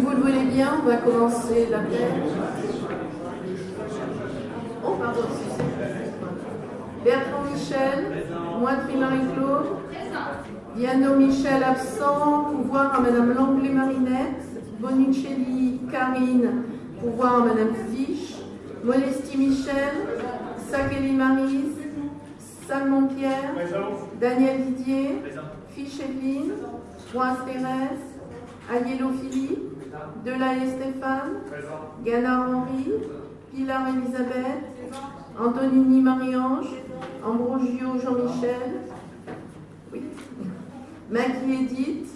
vous le voulez bien, on va commencer l'appel. Oh, pardon, Bertrand Michel, Moitry Marie-Claude, Diano Michel absent, pouvoir à Madame Langlais-Marinette, Bonicelli Karine, pouvoir à Madame Fiche, Molesti Michel, Sakeli Marise, Salmon Pierre, Daniel Didier, Fiche Evelyne, Roise Thérèse, Agnello Philippe, Delahaye Stéphane, Gana Henri, Pilar Elisabeth, Antonini Marie-Ange, Ambrogio Jean-Michel, oui. Edith,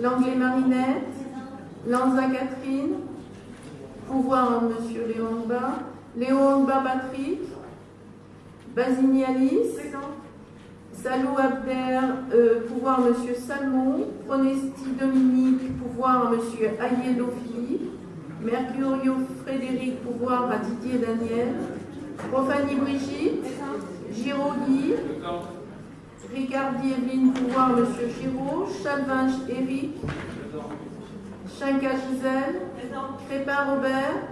Langlais Marinette, Lanza Catherine, Pouvoir Monsieur Léon Ba, Léon Ba Patrick, Basini Alice, Salou Abder, euh, pouvoir Monsieur Salmon, Pronesti Dominique, pouvoir Ayello Philippe, Mercurio Frédéric, pouvoir à Didier Daniel, Profani Brigitte, Giraudy, Ricardi Evelyne, pouvoir Monsieur Giraud, Chalvinge Éric, Chinka Gisèle, Crépin Robert,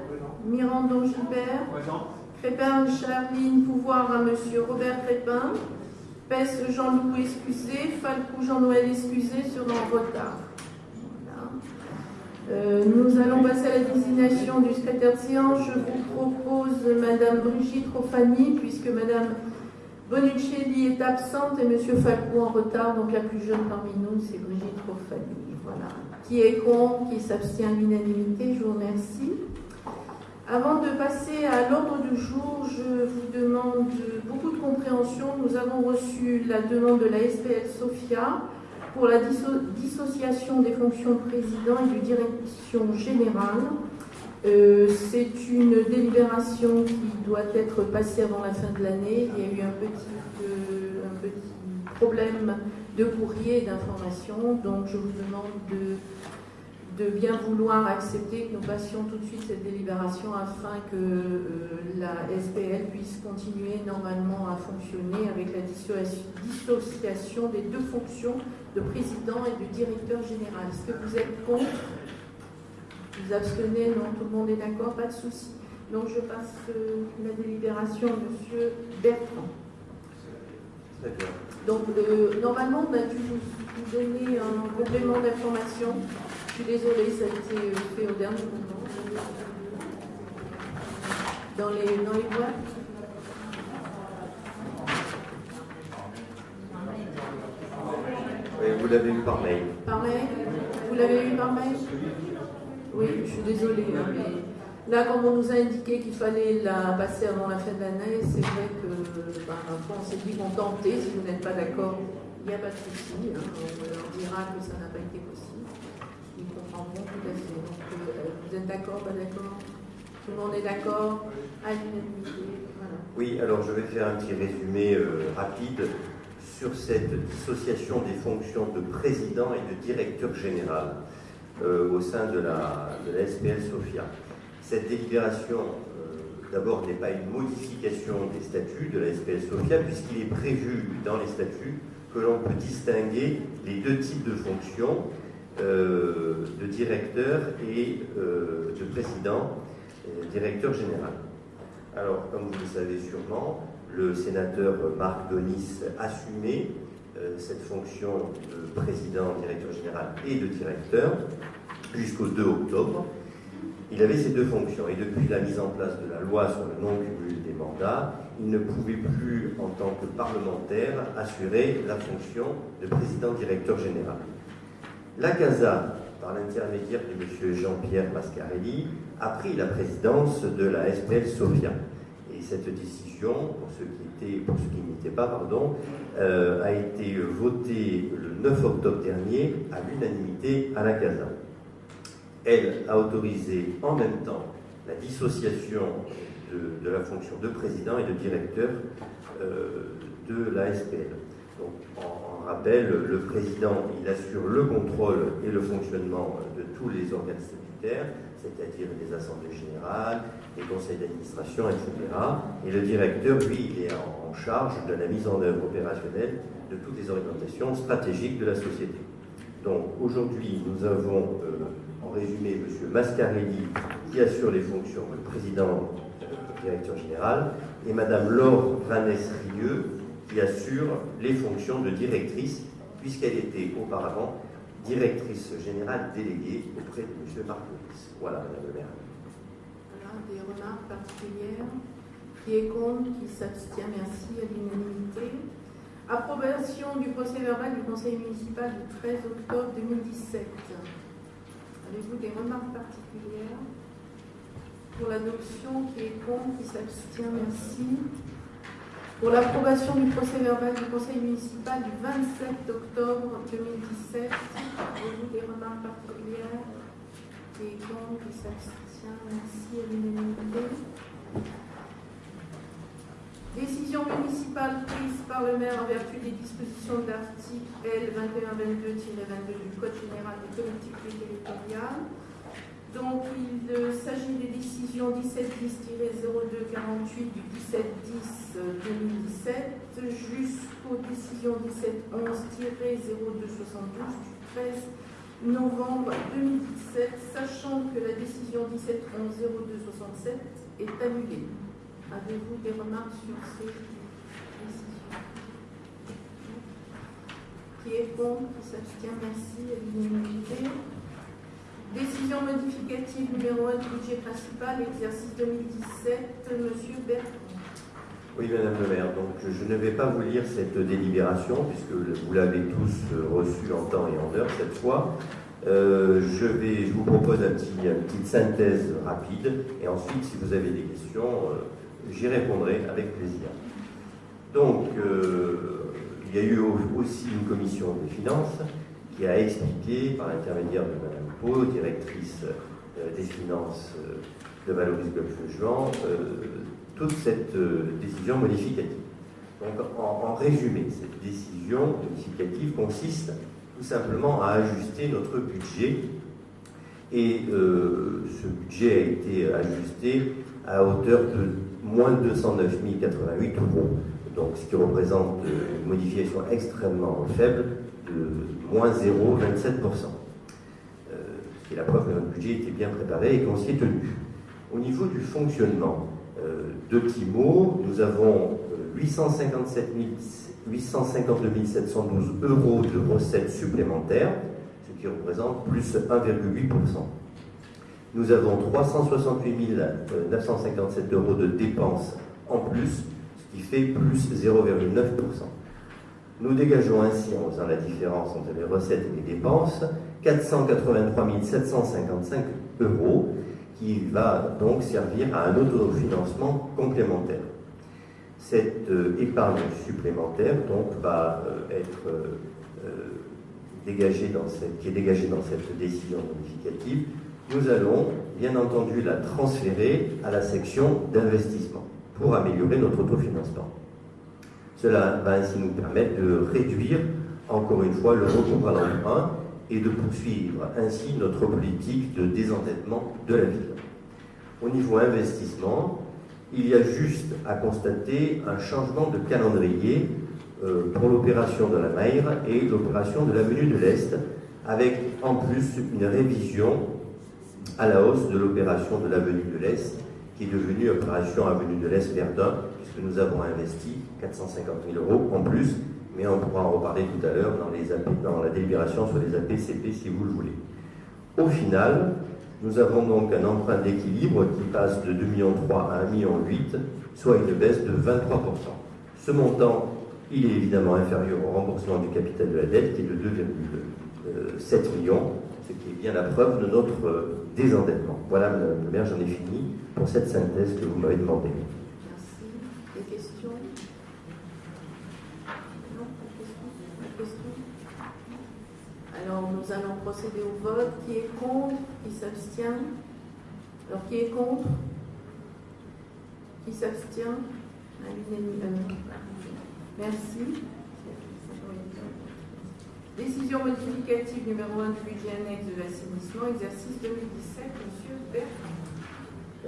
Mirandon Gilbert, Crépin Charline, pouvoir à Monsieur Robert Crépin, Pesse Jean-Loup excusé, Falcou Jean-Noël excusé sur en retard. Euh, nous allons passer à la désignation du secrétaire de séance. Je vous propose Madame Brigitte Rofani, puisque Madame Bonuccelli est absente et Monsieur Falcou en retard, donc la plus jeune parmi nous, c'est Brigitte Rofani. Voilà. Qui est contre, qui s'abstient à l'unanimité, je vous remercie. Avant de passer à l'ordre du jour, je vous demande beaucoup de compréhension. Nous avons reçu la demande de la SPL Sofia pour la dissociation des fonctions de président et de direction générale. Euh, c'est une délibération qui doit être passée avant la fin de l'année. Il y a eu un petit, euh, un petit problème de courrier et d'information, donc je vous demande de de bien vouloir accepter que nous passions tout de suite cette délibération afin que euh, la SPL puisse continuer normalement à fonctionner avec la dissociation des deux fonctions de président et de directeur général. Est-ce que vous êtes contre? Vous abstenez? Non, tout le monde est d'accord Pas de souci. Donc je passe euh, la délibération à M. Bertrand. Donc euh, normalement, on a dû vous donner un complément d'information suis désolée, ça a été fait au dernier moment. Dans les, dans les boîtes Oui, vous l'avez eu par mail. Par mail Vous l'avez eu par mail Oui, je suis désolée, hein, mais là, comme on nous a indiqué qu'il fallait la passer avant la fin de l'année, c'est vrai que ben, on s'est dit qu'on tentait, si vous n'êtes pas d'accord, il n'y a pas de souci, hein, on leur dira que ça n'a pas été possible tout à fait. Euh, vous êtes d'accord, pas d'accord? Tout le monde est d'accord? À Oui, alors je vais faire un petit résumé euh, rapide sur cette dissociation des fonctions de président et de directeur général euh, au sein de la, de SPL Sofia. Cette délibération, d'abord, n'est pas une modification des statuts de la SPL Sofia, puisqu'il est prévu dans les statuts que l'on peut distinguer les deux types de fonctions euh, de directeur et euh, de président, directeur général. Alors, comme vous le savez sûrement, le sénateur Marc Donis assumait euh, cette fonction de président, directeur général et de directeur jusqu'au 2 octobre. Il avait ces deux fonctions et depuis la mise en place de la loi sur le non-cumul des mandats, il ne pouvait plus, en tant que parlementaire, assurer la fonction de président-directeur général. La CASA, par l'intermédiaire de M. Jean-Pierre Mascarelli, a pris la présidence de la SPL Sofia. Et cette décision, pour ceux qui, étaient, pas, pardon, euh, a été votée le 9 octobre dernier à l'unanimité à la CASA. Elle a autorisé en même temps la dissociation de, la fonction de président et de directeur euh, de la SPL. Donc, en, rappel, le président, il assure le contrôle et le fonctionnement de tous les organes statutaires, c'est-à-dire les assemblées générales, les conseils d'administration, etc. Et le directeur, lui, il est en charge de la mise en œuvre opérationnelle de toutes les orientations stratégiques de la société. Donc aujourd'hui, nous avons, euh, en résumé, M. Mascarelli, qui assure les fonctions de président directeur général, et Madame Laure Vanès-Rieux, qui assure les fonctions de directrice, puisqu'elle était auparavant directrice générale déléguée auprès de M. Marconis. Voilà, Madame le maire. Voilà, des remarques particulières Qui est contre Qui s'abstient Merci à l'unanimité. Approbation du procès verbal du conseil municipal du 13 octobre 2017. Avez-vous des remarques particulières Pour l'adoption, qui est contre Qui s'abstient Merci. Pour l'approbation du procès verbal du conseil municipal du 27 octobre 2017, avez-vous des remarques particulières est contre Qui s'abstient Merci à l'unanimité. Décision municipale prise par le maire en vertu des dispositions de l'article L2122-22 du Code général des collectivités territoriales. Donc, il s'agit des décisions 1710-0248 du 1710-2017 jusqu'aux décisions 1711-0272 du 13 novembre 2017, sachant que la décision 1711-0267 est annulée. Avez-vous des remarques sur ces décisions? Qui est contre? Qui s'abstient? Merci. Décision modificative numéro 1 du budget principal, exercice 2017, Monsieur Bertrand. Oui, Madame le maire, donc je ne vais pas vous lire cette délibération, puisque vous l'avez tous reçue en temps et en heure cette fois. Euh, je, vais, je vous propose petit, une petite synthèse rapide, et ensuite, si vous avez des questions, euh, j'y répondrai avec plaisir. Donc, euh, il y a eu aussi une commission des finances qui a expliqué, par l'intermédiaire de Mme Directrice euh, des finances euh, de Valoris Golfe-Juan, toute cette décision modificative. Donc, en, résumé, cette décision modificative consiste tout simplement à ajuster notre budget. Et ce budget a été ajusté à hauteur de moins de 209 088 euros, donc ce qui représente une modification extrêmement faible de moins 0,27%. Euh, c'est la preuve que notre budget était bien préparé et qu'on s'y est tenu. Au niveau du fonctionnement, euh, de petits mots, nous avons 857 852 712 euros de recettes supplémentaires, ce qui représente plus 1,8%. Nous avons 368 957 euros de dépenses en plus, ce qui fait plus 0,9%. Nous dégageons ainsi, en faisant la différence entre les recettes et les dépenses, 483 755 euros, qui va donc servir à un autofinancement complémentaire. Cette euh, épargne supplémentaire donc, va euh, être euh, dégagée dans cette, qui est dégagée dans cette décision modificative nous allons bien entendu la transférer à la section d'investissement pour améliorer notre autofinancement. Cela va ainsi nous permettre de réduire encore une fois le recours à l'emprunt et de poursuivre ainsi notre politique de désendettement de la ville. Au niveau investissement, il y a juste à constater un changement de calendrier euh, pour l'opération de la Maire et l'opération de l'avenue de l'Est, avec en plus une révision à la hausse de l'opération de l'avenue de l'Est, qui est devenue opération avenue de l'Est Verdun, puisque nous avons investi 450 000 euros en plus, mais on pourra en reparler tout à l'heure dans, la délibération sur les APCP si vous le voulez. Au final, nous avons donc un emprunt d'équilibre qui passe de 2,3 millions à 1,8 million, soit une baisse de 23%. Ce montant, il est évidemment inférieur au remboursement du capital de la dette qui est de 2,7 millions, ce qui est bien la preuve de notre euh, désendettement. Voilà, Madame le maire, j'en ai fini pour cette synthèse que vous m'avez demandé. Merci. Des questions Non, pas de questions Alors, nous allons procéder au vote. Qui est contre? Qui s'abstient? Alors, qui est contre? Qui s'abstient? Merci. Décision modificative numéro 1 du budget annexe de l'assainissement, exercice 2017, Monsieur Bertrand.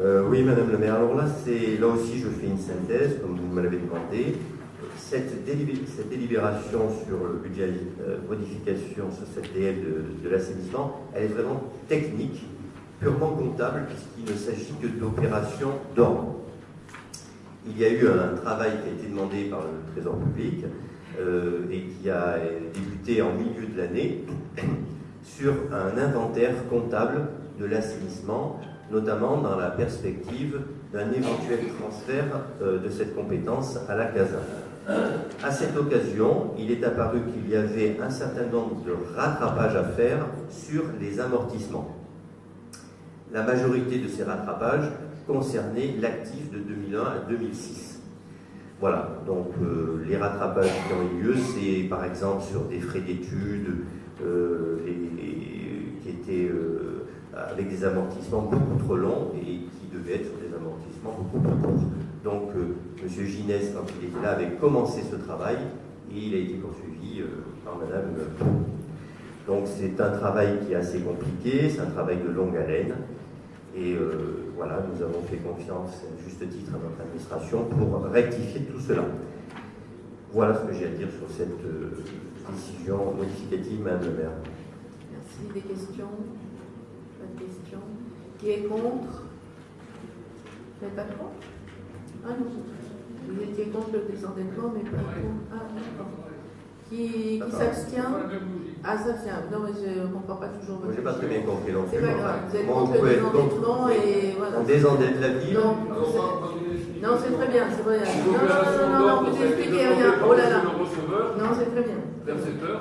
Euh, oui, Madame le maire. Alors là, c'est là aussi, je fais une synthèse, comme vous me l'avez demandé. Cette, délibération sur le budget euh, modification sur cette DL de, l'assainissement, elle est vraiment technique, purement comptable puisqu'il ne s'agit que d'opérations d'ordre. Il y a eu un travail qui a été demandé par le Trésor public euh, et qui a débuté en milieu de l'année sur un inventaire comptable de l'assainissement, notamment dans la perspective d'un éventuel transfert euh, de cette compétence à la CASA. À cette occasion, il est apparu qu'il y avait un certain nombre de rattrapages à faire sur les amortissements. La majorité de ces rattrapages concernaient l'actif de 2001 à 2006. Voilà, donc euh, les rattrapages qui ont eu lieu, c'est par exemple sur des frais d'études euh, qui étaient euh, avec des amortissements beaucoup trop longs et qui devaient être des amortissements beaucoup plus courts. Donc M. Ginès, quand il était là, avait commencé ce travail et il a été poursuivi par Mme Donc c'est un travail qui est assez compliqué, c'est un travail de longue haleine. Et euh, voilà, nous avons fait confiance à juste titre à notre administration pour rectifier tout cela. Voilà ce que j'ai à dire sur cette euh, décision modificative, Madame le maire. Merci. Des questions? Pas de questions? Qui est contre? Vous n'êtes pas contre? Ah non. Vous étiez contre le désendettement, mais pas contre. Ah. Qui, qui s'abstient ah, ça tient. Non, mais je ne comprends pas toujours votre. J'ai pas très bien compris non C'est pas grave. Vous êtes contre le désendettement et voilà. On désendette la ville Non, non c'est très bien, c'est vrai. Non, non, non, non, non, vous expliquez rien. Oh là là. Non, c'est très bien. Percepteur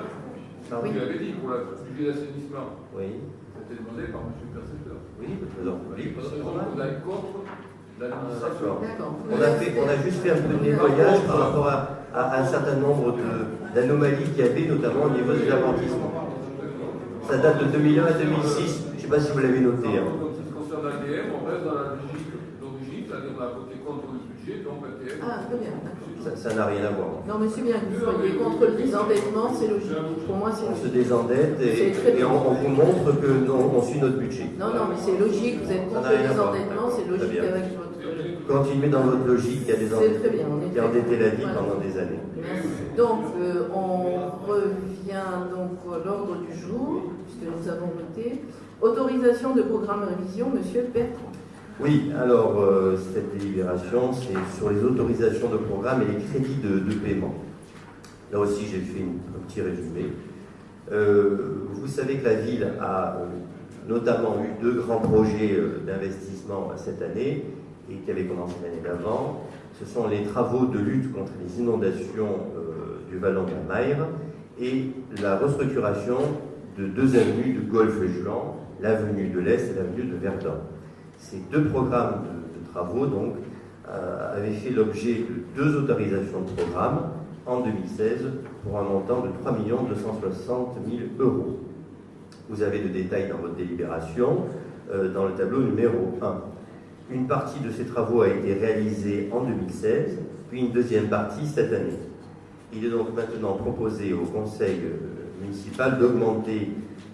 oui. Vous l'avez dit pour la budget d'assainissement. Oui. C'était demandé par M. Percepteur. Oui, le public. Vous avez contre On a, fait, on a juste fait un peu de nettoyage par rapport à à un certain nombre d'anomalies qu'il y avait, notamment au niveau des amortissements. Ça date de 2001 à 2006. Je ne sais pas si vous l'avez noté. Hein. En ce qui concerne l'ADM, on reste dans la logique d'origine, c'est-à-dire on a voté contre le budget, donc l'ADM. Ah, très bien. Ça n'a rien à voir. Non, mais c'est bien que vous soyez contre le désendettement, c'est logique. Pour moi, c'est On se désendette et, et on, vous montre que on suit notre budget. Non, non, mais c'est logique, vous êtes contre le désendettement, c'est logique avec Continuez dans votre logique, il y a des endettés qui ont endetté la vie pendant des années. Donc, euh, on revient donc à l'ordre du jour, puisque nous avons voté. Autorisation de programme révision, Monsieur Bertrand. Oui, alors euh, cette délibération, c'est sur les autorisations de programme et les crédits de, paiement. Là aussi, j'ai fait un petit résumé. Euh, vous savez que la ville a notamment eu deux grands projets d'investissement cette année et qui avait commencé l'année d'avant, ce sont les travaux de lutte contre les inondations euh, du Vallon de la Maire et la restructuration de deux avenues de Golfe-Juan, l'avenue de l'Est et l'avenue de Verdun. Ces deux programmes de, travaux donc, euh, avaient fait l'objet de deux autorisations de programme en 2016 pour un montant de 3 260 000 euros. Vous avez le détail dans votre délibération euh, dans le tableau numéro 1. Une partie de ces travaux a été réalisée en 2016, puis une deuxième partie cette année. Il est donc maintenant proposé au Conseil euh, municipal d'augmenter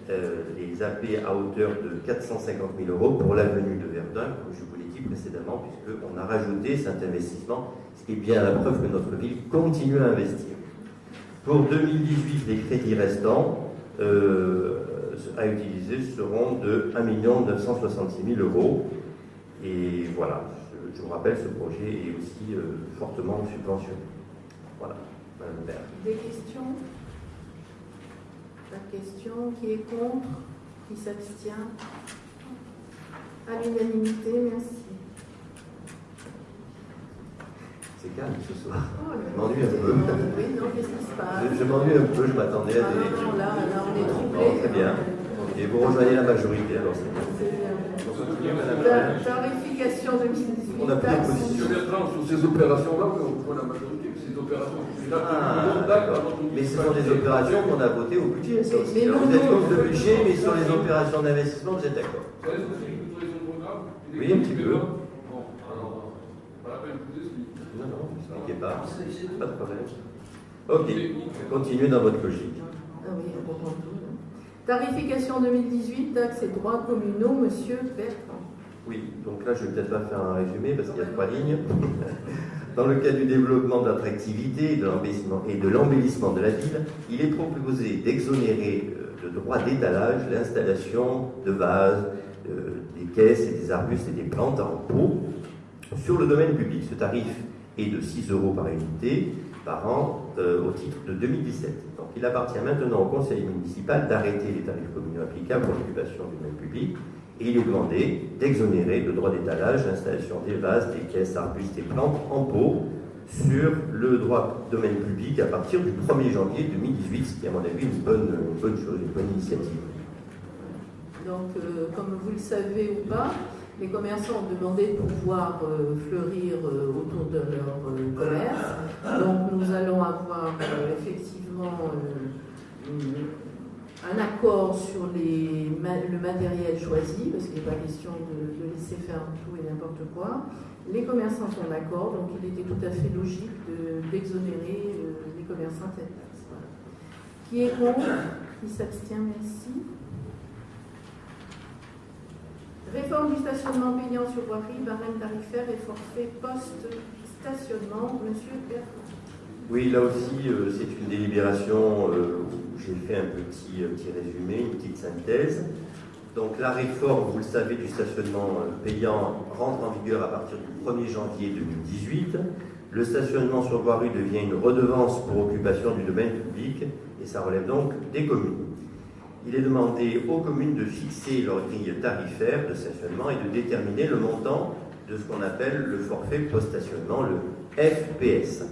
euh, les AP à hauteur de 450 000 euros pour l'avenue de Verdun, comme je vous l'ai dit précédemment, puisqu'on a rajouté cet investissement, ce qui est bien la preuve que notre ville continue à investir. Pour 2018, les crédits restants euh, à utiliser seront de 1 966 000 euros et voilà, je, vous rappelle, ce projet est aussi euh, fortement subventionné. Voilà, Madame maire. Des questions? Pas de questions Qui est contre Qui s'abstient? À l'unanimité, merci. C'est calme ce soir. Oh, je m'ennuie un peu. Oui, non, qu'est-ce qui se passe? Je, m'ennuie un peu, je m'attendais à ah, des. Non, là, là, on est troublé. très bien. Et vous rejoignez la majorité, alors c'est bien. Tarification de 2018. On a pris position. sur ces opérations-là, on voit la majorité, ces opérations. Ah, mais ce sont des opérations qu'on a votées au budget. Ça aussi. Alors, vous êtes contre le budget, mais sur les opérations d'investissement, vous êtes d'accord Oui, un petit peu. Bon, alors, pas la peine de vous expliquer. Non, non, ne expliquez pas. Pas de problème. Ok, continuez dans votre logique. Ah oui. Tarification 2018, taxes et droits communaux, Monsieur Bertrand. Oui, donc là je ne vais peut-être pas faire un résumé parce qu'il y a trois lignes. Dans le cadre du développement de l'attractivité et de l'embellissement de la ville, il est proposé d'exonérer euh, de droits d'étalage l'installation de vases, des caisses et des arbustes et des plantes en pot sur le domaine public. Ce tarif est de 6 euros par unité par an au titre de 2017. Donc il appartient maintenant au conseil municipal d'arrêter les tarifs communaux applicables pour l'occupation du domaine public et il est demandé d'exonérer le droit d'étalage, l'installation des vases, des caisses, arbustes et plantes en pot sur le droit domaine public à partir du 1er janvier 2018, ce qui à mon avis une bonne, bonne chose, une bonne initiative. Donc, euh, comme vous le savez ou pas, les commerçants ont demandé de pouvoir euh, fleurir euh, autour de leur commerce. Donc, nous allons avoir effectivement un accord sur le matériel choisi, parce qu'il n'est pas question de, laisser faire tout et n'importe quoi. Les commerçants sont d'accord, donc il était tout à fait logique d'exonérer euh, les commerçants tête Qui est contre? Qui s'abstient? Merci. Réforme du stationnement payant sur voirie, barème tarifaire et forfait post-stationnement. Monsieur Bertrand. Oui, là aussi, euh, c'est une délibération euh, où j'ai fait un petit, petit, résumé, une petite synthèse. Donc la réforme, vous le savez, du stationnement euh, payant rentre en vigueur à partir du 1er janvier 2018. Le stationnement sur voirie devient une redevance pour occupation du domaine public et ça relève donc des communes. Il est demandé aux communes de fixer leur grille tarifaire de stationnement et de déterminer le montant de ce qu'on appelle le forfait post-stationnement, le FPS.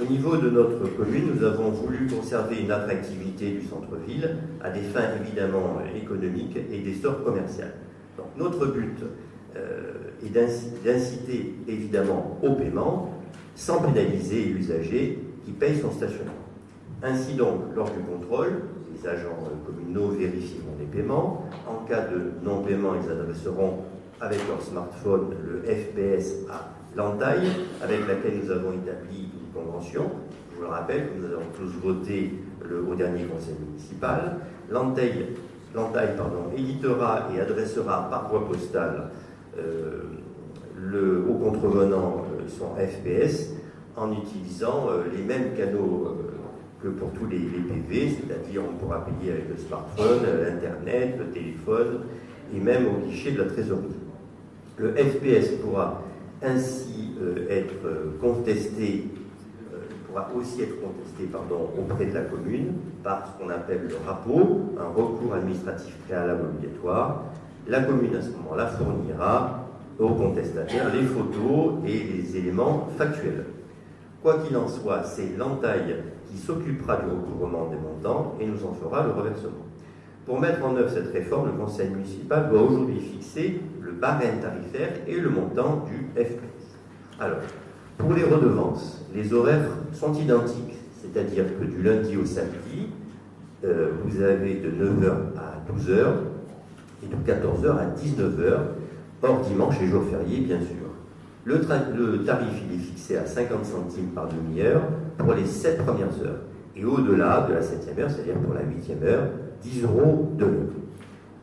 Au niveau de notre commune, nous avons voulu conserver une attractivité du centre-ville à des fins évidemment économiques et d'essor commercial. Donc notre but euh, est d'inciter évidemment au paiement sans pénaliser l'usager qui paye son stationnement. Ainsi donc, lors du contrôle, les agents communaux vérifieront les paiements. En cas de non-paiement, ils adresseront avec leur smartphone le FPS à l'entaille avec laquelle nous avons établi convention. Je vous le rappelle nous avons tous voté au dernier conseil municipal. L'entaille éditera et adressera par voie postale euh, le, au contrevenant euh, son FPS en utilisant euh, les mêmes canaux que pour tous les, PV, c'est-à-dire on pourra payer avec le smartphone, l'Internet, le téléphone et même au guichet de la trésorerie. Le FPS pourra ainsi être contesté va aussi être contesté pardon, auprès de la commune par ce qu'on appelle le rapport, un recours administratif préalable obligatoire. La commune, à ce moment-là, fournira au contestataire les photos et les éléments factuels. Quoi qu'il en soit, c'est l'entaille s'occupera du recouvrement des montants et nous en fera le reversement. Pour mettre en œuvre cette réforme, le conseil municipal doit aujourd'hui fixer le barème tarifaire et le montant du FPS. Alors, pour les redevances, les horaires sont identiques, c'est-à-dire que du lundi au samedi, euh, vous avez de 9h à 12h et de 14h à 19h, hors dimanche et jour férié, bien sûr. Le, tarif il est fixé à 50 centimes par demi-heure pour les 7 premières heures. Et au-delà de la 7e heure, c'est-à-dire pour la 8e heure, 10 euros de l'heure.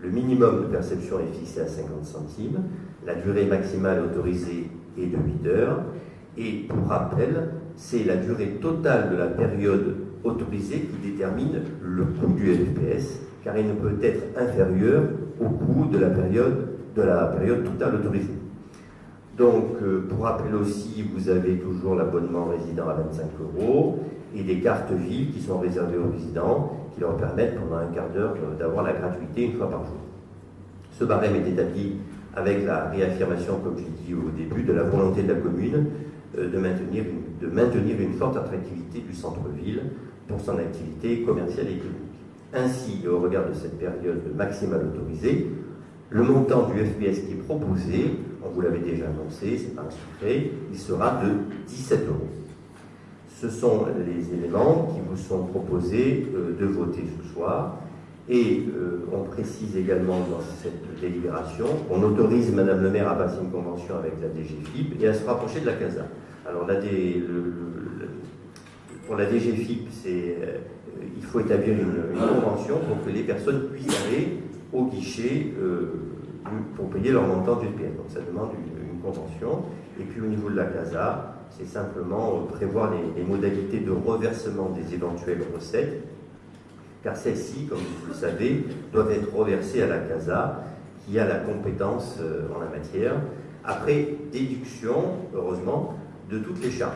Le minimum de perception est fixé à 50 centimes. La durée maximale autorisée est de 8 heures. Et pour rappel, c'est la durée totale de la période autorisée qui détermine le coût du FPS, car il ne peut être inférieur au coût de la période, de la période totale autorisée. Donc, euh, pour rappel aussi, vous avez toujours l'abonnement résident à 25 euros et des cartes vives qui sont réservées aux résidents, qui leur permettent pendant un quart d'heure euh, d'avoir la gratuité une fois par jour. Ce barème est établi avec la réaffirmation, comme je l'ai dit au début, de la volonté de la commune euh, de, maintenir une, de maintenir forte attractivité du centre-ville pour son activité commerciale et économique. Ainsi, au regard de cette période maximale autorisée, le montant du FPS qui est proposé, on vous l'avait déjà annoncé, c'est pas un secret, il sera de 17 euros. Ce sont les éléments qui vous sont proposés euh, de voter ce soir. Et euh, on précise également dans cette délibération qu'on autorise Madame le maire à passer une convention avec la DGFIP et à se rapprocher de la CASA. Alors pour la DGFIP, euh, il faut établir une, convention pour que les personnes puissent aller au guichet pour payer leur montant du Donc ça demande une, convention. Et puis au niveau de la CASA, c'est simplement prévoir les, les modalités de reversement des éventuelles recettes car celles-ci, comme vous le savez, doivent être reversées à la CASA, qui a la compétence en la matière. Après déduction, heureusement, de toutes les charges.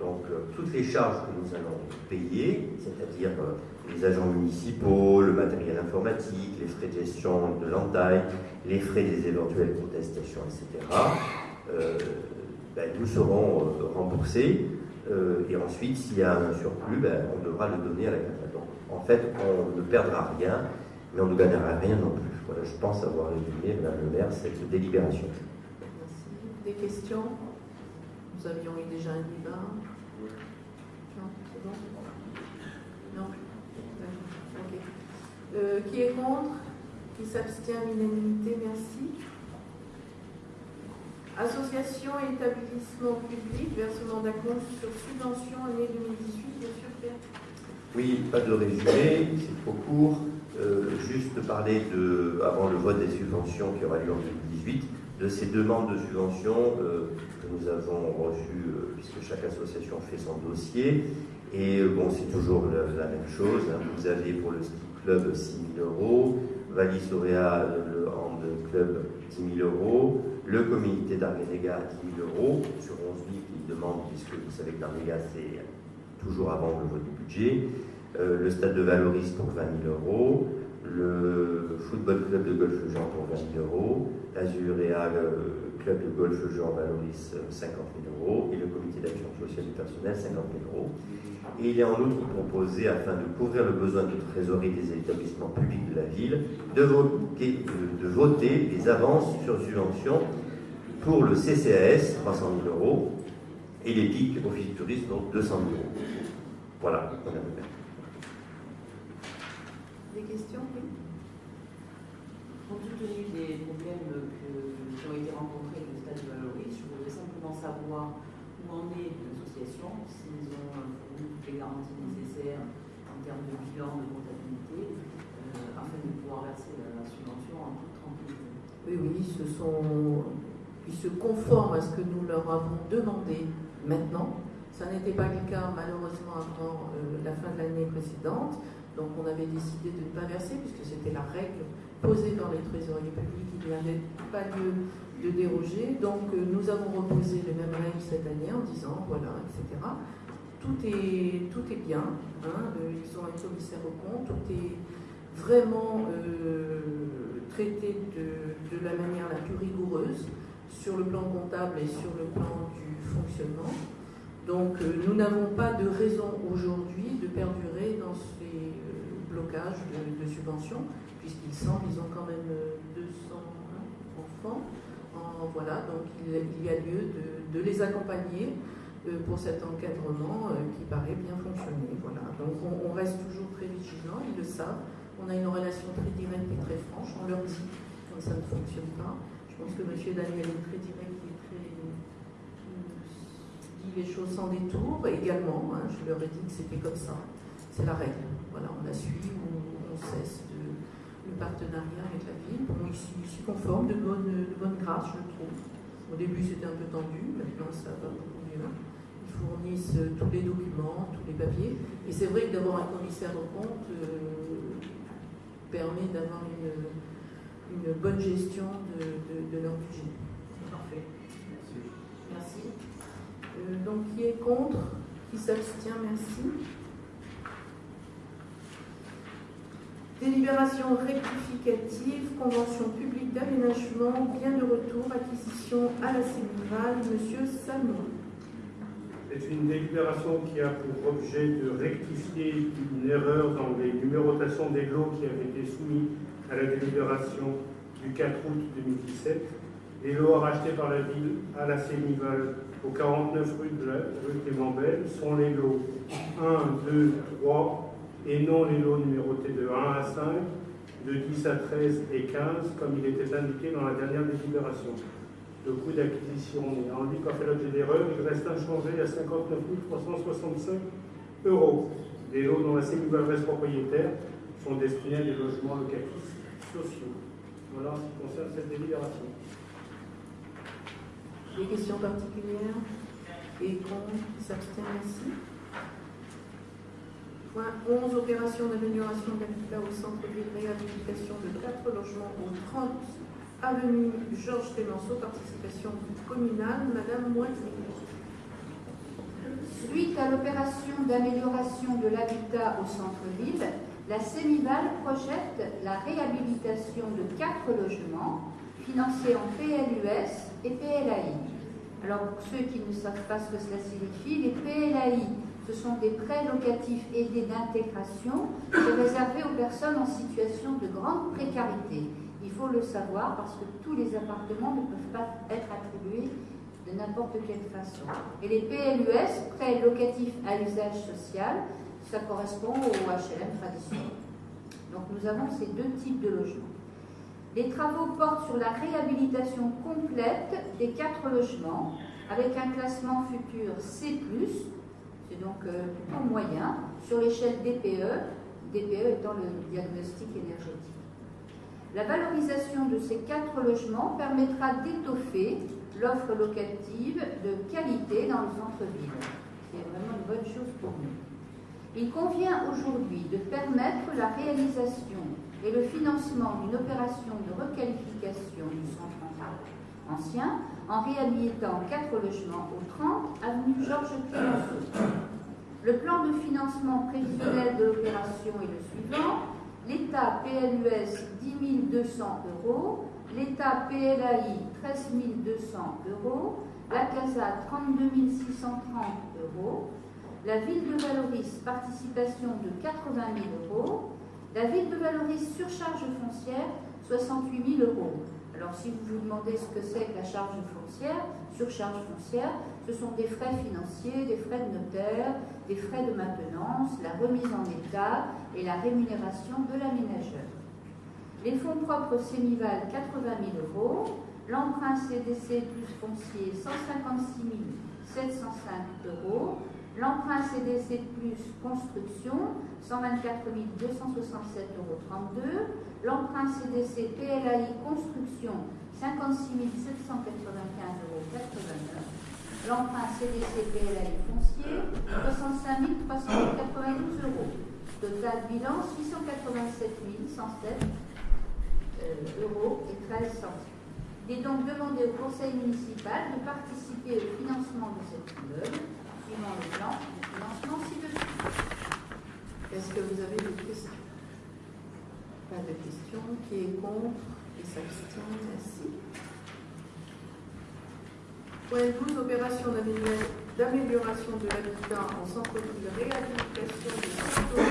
Donc toutes les charges que nous allons payer, c'est-à-dire les agents municipaux, le matériel informatique, les frais de gestion de l'entaille, les frais des éventuelles contestations, etc., euh, ben, nous serons euh, remboursés. Euh, et ensuite, s'il y a un surplus, ben, on devra le donner à la. Donc, en fait, on ne perdra rien, mais on ne gagnera rien non plus. Voilà, je pense avoir résumé, Madame le maire, cette délibération. Merci. Des questions? Nous avions eu déjà un débat. Non, c'est bon Non euh, qui est contre? Qui s'abstient l'unanimité Merci. Association et établissement public, versement d'acompte sur subvention année 2018, bien sûr, Oui, pas de résumé, c'est trop court. Euh, juste parler de, avant le vote des subventions qui aura lieu en 2018, de ces demandes de subventions euh, que nous avons reçues, puisque chaque association fait son dossier. Et bon, c'est toujours la, même chose. Hein. Vous avez pour le Club 6 000 euros, Valis le Hand Club 10 000 euros, le comité d'Arménéga 10 000 euros, sur 11 000 qui demandent, puisque vous savez que d'Arménéga c'est toujours avant le vote du budget, euh, le stade de Valoris pour 20 000 euros, le football club de golf Jean pour 20 000 euros, l'Azuréa club de golf Jean Valoris 50 000 euros et le comité d'action sociale du personnel 50 000 euros. Et il est en outre proposé, afin de couvrir le besoin de trésorerie des établissements publics de la ville, de voter, de, voter les avances sur subvention pour le CCAS, 300 000 euros, et les PIC, Office du tourisme, donc 200 000 euros. Voilà, Des questions oui? Compte tenu des problèmes qui ont été rencontrés avec le stade de Valoris, je voudrais simplement savoir où en est l'association, les garanties nécessaires en termes de bilan, de comptabilité, euh, afin de pouvoir verser la, subvention en toute tranquillité. Oui, oui, ils se, conforment à ce que nous leur avons demandé maintenant. Ça n'était pas le cas malheureusement avant euh, la fin de l'année précédente. Donc on avait décidé de ne pas verser puisque c'était la règle posée par les trésoriers publics. Il n'y avait pas lieu de déroger. Donc euh, nous avons reposé les mêmes règles cette année en disant voilà, etc tout est, tout est bien. Hein, euh, ils ont un commissaire au compte, tout est vraiment euh, traité de, la manière la plus rigoureuse sur le plan comptable et sur le plan du fonctionnement. Donc euh, nous n'avons pas de raison aujourd'hui de perdurer dans ces blocages de, subventions, puisqu'il semble qu'ils ont quand même 200 enfants. voilà, donc il, y a lieu de les accompagner pour cet encadrement euh, qui paraît bien fonctionner. Voilà. Donc on, reste toujours très vigilant, ils le savent. On a une relation très directe et très franche. On leur dit quand ça ne fonctionne pas. Je pense que M. Daniel est très direct et très dit les choses sans détour également. Hein. je leur ai dit que c'était comme ça. C'est la règle. Voilà, on la suit, on, cesse de, le partenariat avec la ville. Bon, ils s'y conforment de bonne, de bonne grâce, je trouve. Au début, c'était un peu tendu, maintenant, ça va beaucoup mieux fournissent tous les documents, tous les papiers. Et c'est vrai que d'avoir un commissaire au compte euh, permet d'avoir une, une, bonne gestion de, de, leur budget. Parfait. Merci. Merci. Euh, donc, qui est contre? Qui s'abstient? Merci. Délibération rectificative, convention publique d'aménagement, bien de retour, acquisition à la Sénérale, Monsieur Salmon. C'est une délibération qui a pour objet de rectifier une erreur dans les numérotations des lots qui avaient été soumis à la délibération du 4 août 2017. Les lots rachetés par la ville à la Sénival au 49 rue de la rue Clément-Belle sont les lots 1, 2, 3 et non les lots numérotés de 1 à 5, de 10 à 13 et 15 comme il était indiqué dans la dernière délibération le coût d'acquisition en ligne a fait l'objet d'erreur, il reste inchangé à 59 365 euros. Des lots dont la Sénégal reste propriétaire sont destinés à des logements locatifs sociaux. Voilà en ce qui concerne cette délibération. Des questions particulières? Et contre S'abstient ici Point 11, opération d'amélioration d'habitat au centre-ville, réhabilitation de 4 logements au 30 avenue Georges Clémenceau, participation communale, Madame Moitié. Suite à l'opération d'amélioration de l'habitat au centre-ville, la Sénival projette la réhabilitation de quatre logements financés en PLUS et PLAI. Alors pour ceux qui ne savent pas ce que cela signifie, les PLAI, ce sont des prêts locatifs aidés d'intégration réservés aux personnes en situation de grande précarité. Il faut le savoir parce que tous les appartements ne peuvent pas être attribués de n'importe quelle façon. Et les PLUS, prêts locatifs à usage social, ça correspond au HLM traditionnel. Donc nous avons ces deux types de logements. Les travaux portent sur la réhabilitation complète des quatre logements avec un classement futur C+, c'est donc euh, plutôt moyen, sur l'échelle DPE, DPE étant le diagnostic énergétique. La valorisation de ces quatre logements permettra d'étoffer l'offre locative de qualité dans le centre-ville, qui est vraiment une bonne chose pour nous. Il convient aujourd'hui de permettre la réalisation et le financement d'une opération de requalification du centre ancien en réhabilitant quatre logements au 30 avenue Georges Clémenceau. Le plan de financement prévisionnel de l'opération est le suivant. L'État PLUS 10 200 euros, l'État PLAI 13 200 euros, la CASA 32 630 euros, la ville de Valoris, participation de 80 000 euros. La ville de Valoris, surcharge foncière, 68 000 euros. Alors si vous vous demandez ce que c'est que la charge foncière, surcharge foncière, ce sont des frais financiers, des frais de notaire, des frais de maintenance, la remise en état et la rémunération de l'aménageur. Les fonds propres Sénival, 80 000 euros. L'emprunt CDC plus foncier, 156 705 euros. L'emprunt CDC plus construction, 124 267,32 euros. L'emprunt CDC PLAI construction, 56 795,89 euros. L'emprunt CDC PLAI foncier, 65 392 euros. Total bilan, 687 107 euh, euros et 13 centimes. Il est donc demandé au conseil municipal de participer au financement de cet immeuble suivant le plan de financement ci-dessus. Est-ce que vous avez des questions? Pas de questions. Qui est contre? Qui s'abstient? 12, opération d'amélioration de l'habitat en centre-ville de réhabilitation de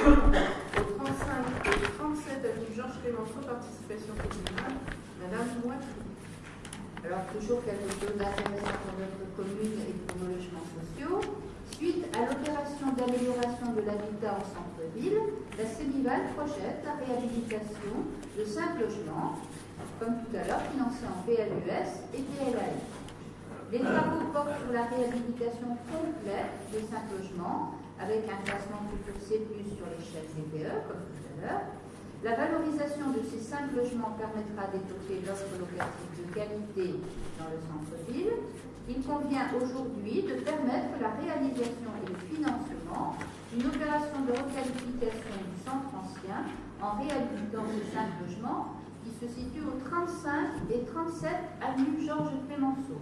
au 35 et 37 avenue Georges Clémenceau, participation communale. Madame Moitié. Alors, toujours quelque chose d'intéressant pour notre commune et pour nos logements sociaux. Suite à l'opération d'amélioration de l'habitat en centre-ville, la Sémival projette la réhabilitation de cinq logements, comme tout à l'heure, financés en PLUS et PLAI. Les travaux portent sur la réhabilitation complète des cinq logements, avec un classement futur C+, sur l'échelle DPE, comme tout à l'heure, la valorisation de ces cinq logements permettra d'étoffer l'offre locative de qualité dans le centre-ville. Il convient aujourd'hui de permettre la réalisation et le financement d'une opération de requalification du centre ancien en réhabilitant ces cinq logements qui se situent au 35 et 37 avenue Georges Clémenceau.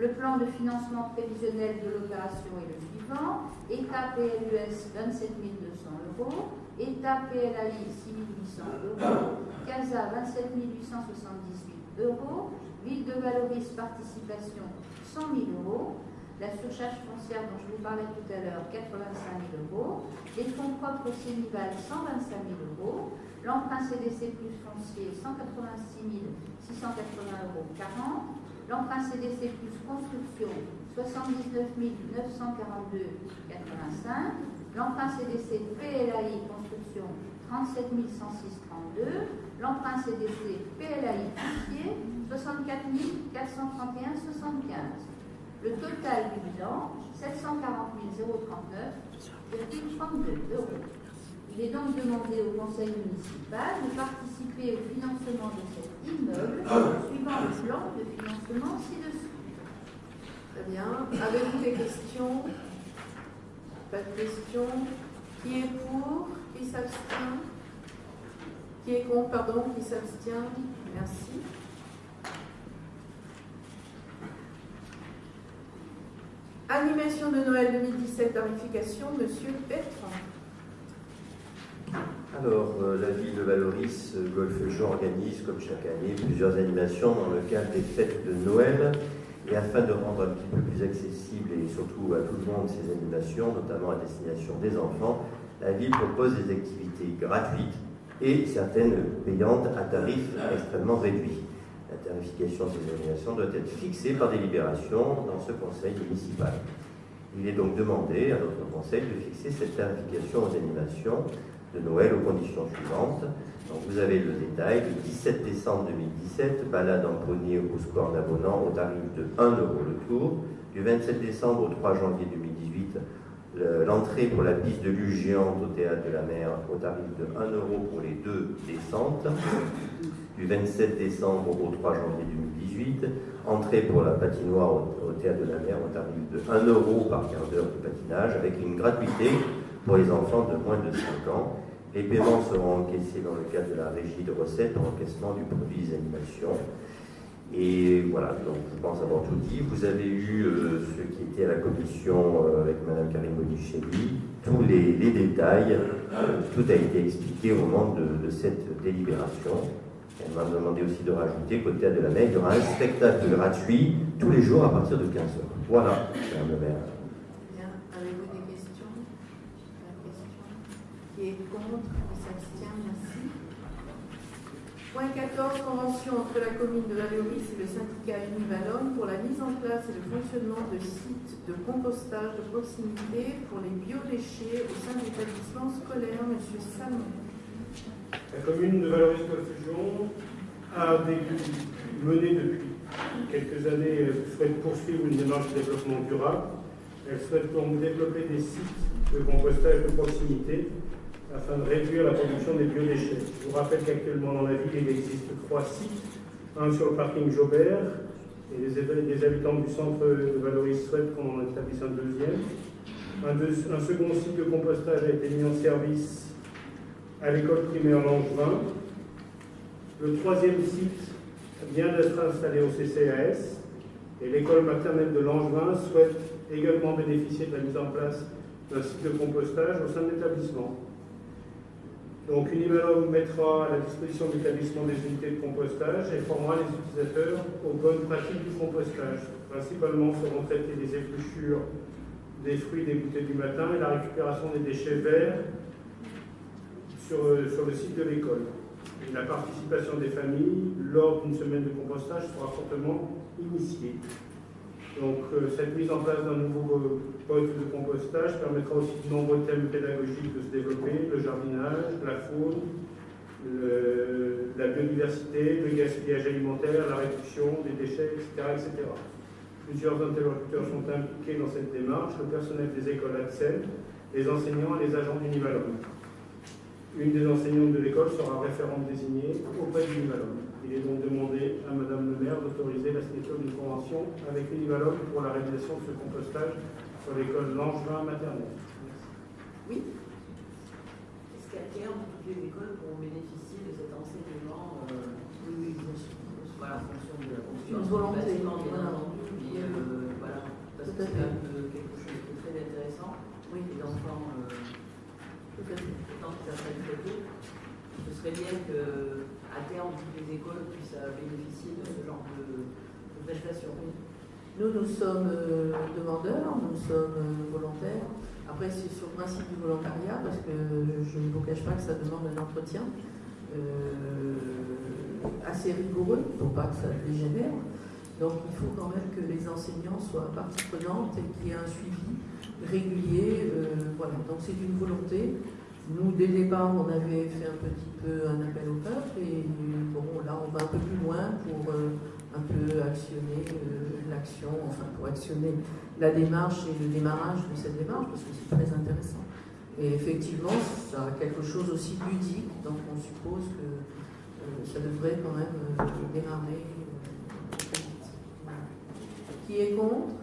Le plan de financement prévisionnel de l'opération est le suivant. État PLUS 27 200 euros, État PLAI 6 800 euros, CASA 27 878 euros, Ville de Valoris participation 100 000 euros, la surcharge foncière dont je vous parlais tout à l'heure 85 000 euros, les fonds propres Sénival 125 000 euros, l'emprunt CDC plus foncier 186 680 euros 40, l'emprunt CDC plus construction 79 942,85, l'emprunt CDC PLAI construction 37 106,32, l'emprunt CDC PLAI foncier 64 431,75. Le total du bilan 740 039,32 euros. Il est donc demandé au conseil municipal de participer au financement de cet immeuble ah suivant le plan de financement ci-dessous. Très bien. Avez-vous des questions? Pas de questions Qui est pour? Qui s'abstient? Qui est contre? Pardon, qui s'abstient? Merci. Animation de Noël 2017, tarification, Monsieur Bertrand. Alors, euh, la ville de Valoris, euh, Golfe Jean organise, comme chaque année, plusieurs animations dans le cadre des fêtes de Noël. Et afin de rendre un petit peu plus accessible et surtout à tout le monde ces animations, notamment à destination des enfants, la ville propose des activités gratuites et certaines payantes à tarifs extrêmement réduits. La tarification de ces animations doit être fixée par délibération dans ce conseil municipal. Il est donc demandé à notre conseil de fixer cette tarification aux animations de Noël aux conditions suivantes. Donc vous avez le détail, le 17 décembre 2017, balade en poney au score d'abonnant au tarif de 1 euro le tour. Du 27 décembre au 3 janvier 2018, l'entrée pour la piste de luge au théâtre de la mer au tarif de 1 euro pour les deux descentes. Du 27 décembre au 3 janvier 2018, entrée pour la patinoire au, théâtre de la mer au tarif de 1 euro par quart d'heure de patinage avec une gratuité pour les enfants de moins de 5 ans. Les paiements seront encaissés dans le cadre de la régie de recettes pour encaissement du produit des animations. Et voilà, donc je pense avoir tout dit. Vous avez eu euh, ce qui était à la commission euh, avec Mme Karim Bonicelli, tous les, détails, tout a été expliqué au moment de, cette délibération. Elle m'a demandé aussi de rajouter qu'au théâtre de la mer, il y aura un spectacle gratuit tous les jours à partir de 15h. Voilà, Mme le maire. Qui est contre? Qui s'abstient? Merci. Point 14, convention entre la commune de Valéoris et le syndicat Univalon pour la mise en place et le fonctionnement de sites de compostage de proximité pour les biodéchets au sein de l'établissement scolaire. Monsieur Salmon. La commune de Valoris-Golfe-Fusion a mené depuis quelques années, souhaite poursuivre une démarche de développement durable. Elle souhaite donc développer des sites de compostage de proximité afin de réduire la production des biodéchets. Je vous rappelle qu'actuellement dans la ville, il existe trois sites, un sur le parking Jobert, et les, habitants du centre de Valoris souhaitent qu'on en établisse un deuxième. Un, second site de compostage a été mis en service à l'école primaire Langevin. Le troisième site vient d'être installé au CCAS et l'école maternelle de Langevin souhaite également bénéficier de la mise en place d'un site de compostage au sein de l'établissement. Donc Univalum mettra à la disposition de l'établissement des unités de compostage et formera les utilisateurs aux bonnes pratiques du compostage. Principalement seront traitées les épluchures des fruits dégoûtés du matin et la récupération des déchets verts sur, euh, sur le site de l'école. La participation des familles lors d'une semaine de compostage sera fortement initiée. Donc euh, cette mise en place d'un nouveau euh, poste de compostage permettra aussi de nombreux thèmes pédagogiques de se développer, le jardinage, la faune, la biodiversité, le gaspillage alimentaire, la réduction des déchets, etc. Plusieurs interlocuteurs sont impliqués dans cette démarche, le personnel des écoles AXEL, les enseignants et les agents d'Univalum. Une des enseignantes de l'école sera référente désignée auprès d'Univalum. Il est donc demandé à Madame le maire d'autoriser la signature d'une convention avec Univalom pour la réalisation de ce compostage sur l'école Langevin maternelle. Oui. Est-ce qu'à terme, toutes les écoles pourront bénéficier de cet enseignement euh, Oui, bien sûr. Voilà, en fonction de la fonction. Une volonté. Bien entendu, mais euh, voilà, parce que c'est même quelque chose de très intéressant. Oui, les enfants, euh, ce serait bien que à terme, toutes les écoles puissent euh, bénéficier de ce genre de, prestations. Nous, nous sommes euh, demandeurs, nous sommes euh, volontaires. Après, c'est sur le principe du volontariat, parce que je ne vous cache pas que ça demande un entretien assez rigoureux, pour pas que ça dégénère. Donc, il faut quand même que les enseignants soient partie prenante et qu'il y ait un suivi régulier. voilà, donc c'est une volonté. Nous, dès le départ, on avait fait un petit peu un appel au peuple et bon, là, on va un peu plus loin pour euh, un peu actionner euh, l'action, enfin pour actionner la démarche et le démarrage de cette démarche parce que c'est très intéressant. Et effectivement, ça a quelque chose aussi ludique, donc on suppose que euh, ça devrait quand même démarrer. Qui est contre?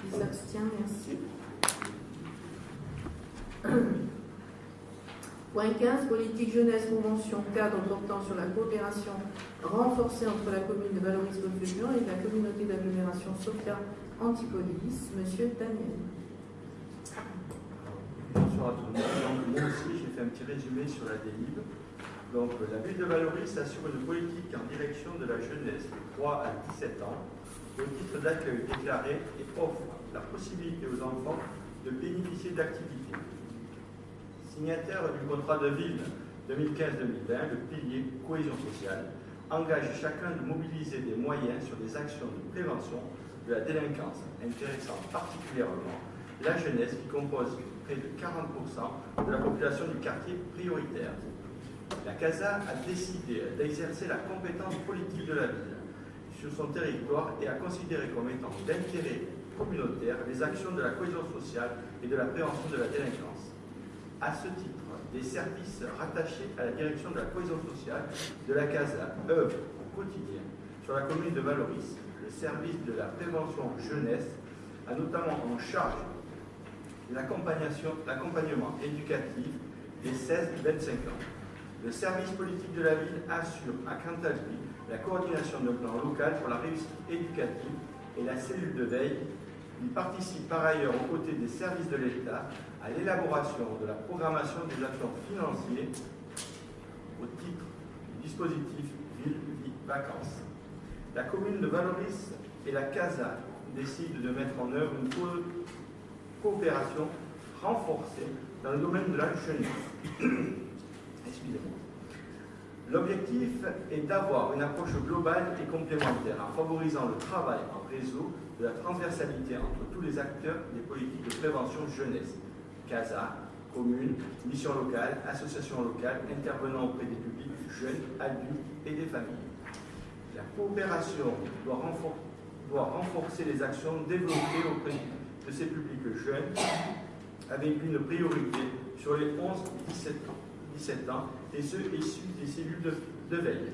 Qui s'abstient Merci. Point 15, politique jeunesse, convention cadre portant sur la coopération renforcée entre la commune de Valoris-Beaufeuillon et la communauté d'agglomération Sophia Antipolis. Monsieur Daniel. Bonsoir à monde. moi aussi, j'ai fait un petit résumé sur la DELIB. Donc, la ville de Valoris assure une politique en direction de la jeunesse de 3 à 17 ans au titre d'accueil déclaré et offre la possibilité aux enfants de bénéficier d'activités signataire du contrat de ville 2015-2020, le pilier cohésion sociale, engage chacun de mobiliser des moyens sur des actions de prévention de la délinquance, intéressant particulièrement la jeunesse qui compose près de 40% de la population du quartier prioritaire. La CASA a décidé d'exercer la compétence politique de la ville sur son territoire et a considéré comme étant d'intérêt communautaire les actions de la cohésion sociale et de la prévention de la délinquance. À ce titre, des services rattachés à la direction de la cohésion sociale de la CASA œuvrent au quotidien sur la commune de Valoris. Le service de la prévention jeunesse a notamment en charge l'accompagnement éducatif des 16-25 ans. Le service politique de la ville assure à lui la coordination de plan local pour la réussite éducative et la cellule de veille. Il participe par ailleurs aux côtés des services de l'État à l'élaboration de la programmation des actions financières au titre du dispositif Ville-Vacances. La commune de Valoris et la CASA décident de mettre en œuvre une coopération renforcée dans le domaine de la. Excusez-moi. L'objectif est d'avoir une approche globale et complémentaire en favorisant le travail en réseau de la transversalité entre tous les acteurs des politiques de prévention jeunesse CASA, communes, missions locales, associations locales intervenant auprès des publics jeunes, adultes et des familles. La coopération doit, renforcer les actions développées auprès de ces publics jeunes avec une priorité sur les 11-17 ans, 17 ans et ceux issus des cellules de veille.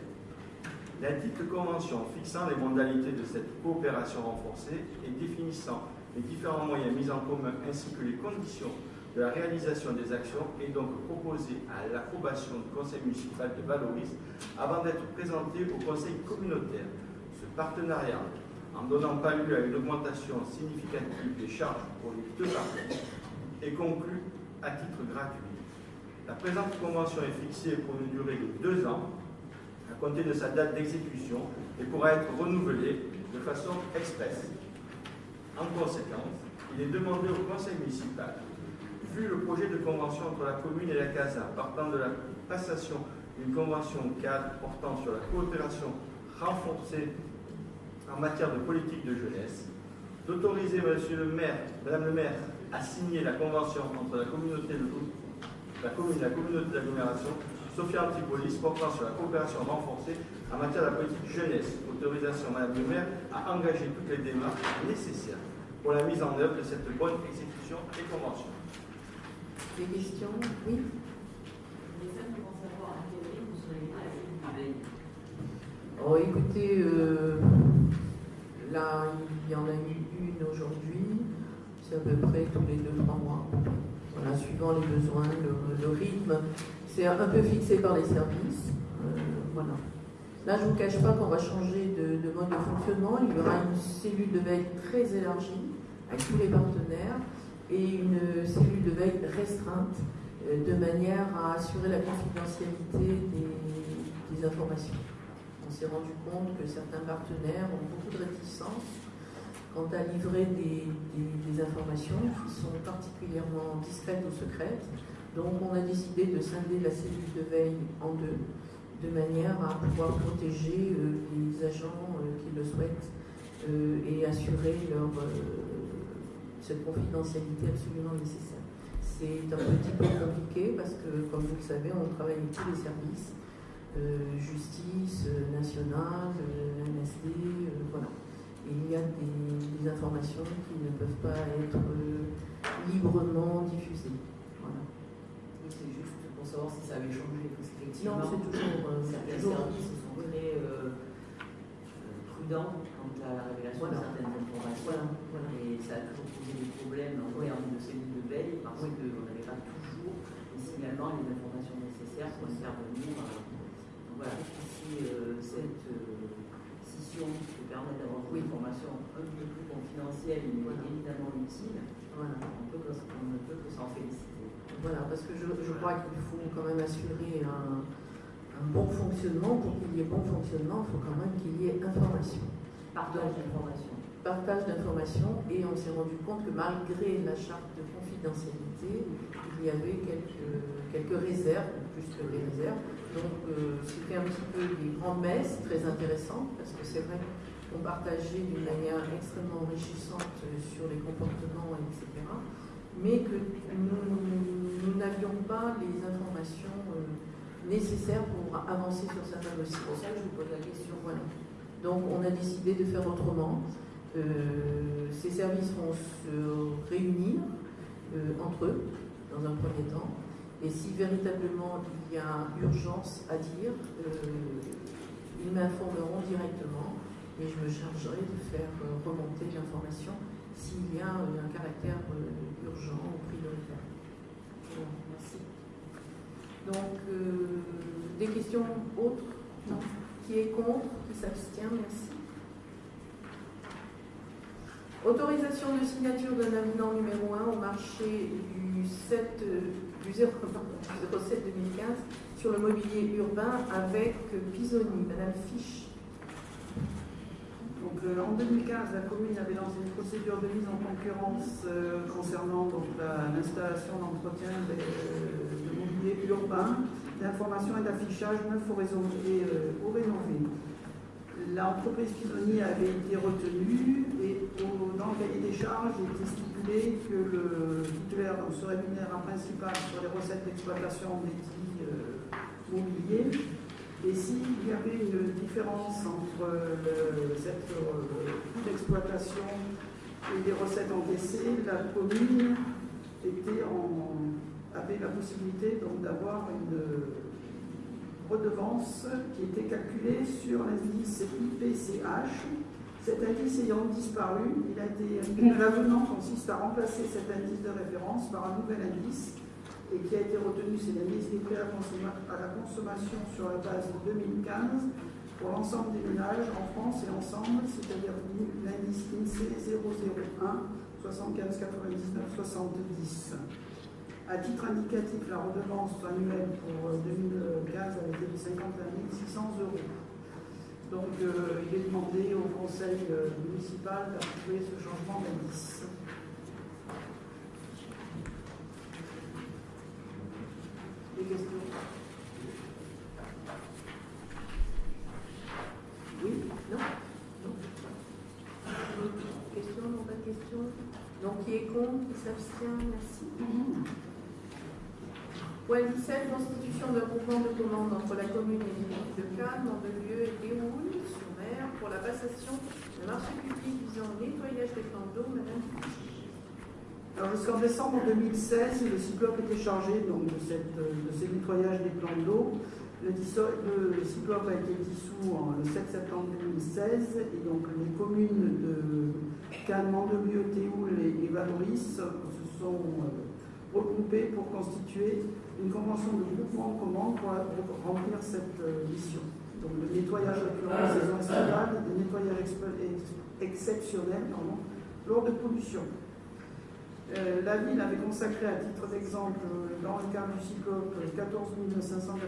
La dite convention fixant les modalités de cette coopération renforcée et définissant les différents moyens mis en commun ainsi que les conditions de la réalisation des actions est donc proposée à l'approbation du conseil municipal de Valoris avant d'être présenté au conseil communautaire. Ce partenariat, en donnant pas lieu à une augmentation significative des charges pour les deux parties, est conclu à titre gratuit. La présente convention est fixée pour une durée de deux ans à compter de sa date d'exécution et pourra être renouvelée de façon expresse. En conséquence, il est demandé au conseil municipal vu le projet de convention entre la commune et la CASA partant de la passation d'une convention cadre portant sur la coopération renforcée en matière de politique de jeunesse, d'autoriser Monsieur le maire, Madame le maire à signer la convention entre la communauté de la commune la communauté d'agglomération Sophia Antipolis portant sur la coopération renforcée en matière de la politique jeunesse. Autorisation Madame le maire à engager toutes les démarches nécessaires pour la mise en œuvre de cette bonne exécution et convention. Des questions? Oui Je voulais simplement savoir à quel rythme vous serez à la veille. Oh, écoutez, euh, là, il y en a eu une aujourd'hui, c'est à peu près tous les 2-3 mois. Voilà, suivant les besoins, le, rythme, c'est un peu fixé par les services. Euh, voilà. Là, je ne vous cache pas qu'on va changer de, de, mode de fonctionnement. Il y aura une cellule de veille très élargie avec tous les partenaires et une cellule de veille restreinte euh, de manière à assurer la confidentialité des, informations. On s'est rendu compte que certains partenaires ont beaucoup de réticence quant à livrer des, informations qui sont particulièrement discrètes ou secrètes. Donc on a décidé de scinder la cellule de veille en deux, de manière à pouvoir protéger euh, les agents euh, qui le souhaitent et assurer leur cette confidentialité absolument nécessaire. C'est un petit peu compliqué parce que, comme vous le savez, on travaille avec tous les services, euh, justice, euh, nationale, euh, MSD, voilà. Et il y a des, informations qui ne peuvent pas être librement diffusées. Voilà. C'est juste pour savoir si ça avait changé, parce qu'effectivement, toujours. certains services sont très prudents quant à la révélation de certaines informations. Et ça a toujours des problèmes en termes de cellules de veille parce qu'on n'avait pas toujours les également les informations nécessaires pour intervenir. Donc voilà, si cette scission peut permettre d'avoir une information un peu plus confidentielle, mais évidemment utile, on, ne peut que s'en féliciter. Voilà, parce que je, je crois qu'il faut quand même assurer un, un bon fonctionnement. Pour qu'il y ait bon fonctionnement, il faut quand même qu'il y ait information. Partage d'informations. Partage d'informations, et on s'est rendu compte que malgré la charte de confidentialité, il y avait quelques, quelques réserves, plus que des réserves. Donc euh, c'était un petit peu des grandes messes très intéressantes, parce que c'est vrai qu'on partageait d'une manière extrêmement enrichissante sur les comportements, etc. Mais que nous n'avions pas les informations euh, nécessaires pour avancer sur certains dossiers. C'est pour ça que je vous pose la question. Voilà. Donc on a décidé de faire autrement. Euh, ces services vont se réunir euh, entre eux dans un premier temps. Et si véritablement il y a urgence à dire, ils m'informeront directement et je me chargerai de faire remonter l'information s'il y a un caractère Donc, des questions autres? Non qui est contre? Qui s'abstient? Merci. Autorisation de signature d'un avenant numéro 1 au marché du, 7, du 07 2015 sur le mobilier urbain avec Pisoni. Madame Fiche. Euh, en 2015, la commune avait lancé une procédure de mise en concurrence euh, concernant l'installation d'entretien de mobilier urbain d'information et d'affichage neuf ou, euh, rénové. L'entreprise Pisoni avait été retenue et dans le cahier des charges, il était stipulé que le titulaire se rémunère principal sur les recettes d'exploitation des euh, mobiliers. S'il y avait une différence entre cette euh, coût d'exploitation et les recettes encaissées, la commune avait la possibilité d'avoir une redevance qui était calculée sur l'indice IPCH. Cet indice ayant disparu, l'avenant consiste à remplacer cet indice de référence par un nouvel indice et qui a été retenu, c'est l'indice des prix à la consommation sur la base de 2015 pour l'ensemble des ménages en France et ensemble, c'est-à-dire l'indice INSEE 001 75 99 70. À titre indicatif, la redevance annuelle pour 2015 a été de 51 600 euros. Donc, euh, il est demandé au conseil euh, municipal d'approuver ce changement d'indice. Des questions Oui Non Non Question Non, pas de question Donc, qui est contre Qui s'abstient Merci. Point 17, constitution d'un mouvement de commande entre la commune et l'île de Cannes, en deux lieux et Déroule, sur mer, pour la passation de marché public visant au nettoyage des plans d'eau. Madame jusqu'en décembre 2016, le CICLOP était chargé donc, de, cette, de ces nettoyages des plans d'eau. Le, CICLOP a été dissous en, le 7 septembre 2016 et donc les communes de Cannes, Mandelieu, Théoul et, Valoris se sont euh, regroupées pour constituer une convention de groupement commun pour, remplir cette euh, mission. Donc le nettoyage récurrent saison estivale, le nettoyage exceptionnel pardon, lors de pollution. Euh, la ville avait consacré à titre d'exemple, dans le cadre du cyclope, 14 596,75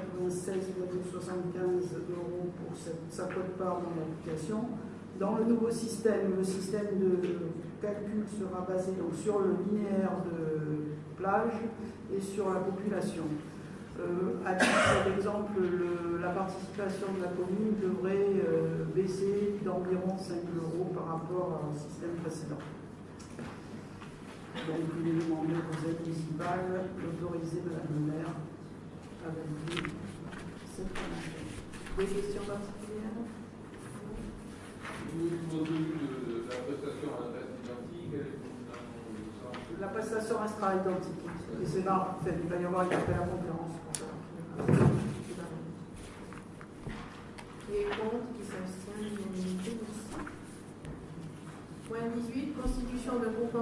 euros pour sa quote-part dans l'application. Dans le nouveau système, le système de calcul sera basé donc, sur le linéaire de plage et sur la population. Euh, à titre d'exemple, la participation de la commune devrait euh, baisser d'environ 5 euros par rapport au système précédent. Donc, il est demandé au conseil municipal d'autoriser Madame le maire à valider cette convention. Des questions particulières? La prestation reste identique La prestation restera identique. Et c'est là, il va y avoir une appel à concurrence pour ça. Qui est contre, qui s'abstient, l'unanimité, merci. Point 18, constitution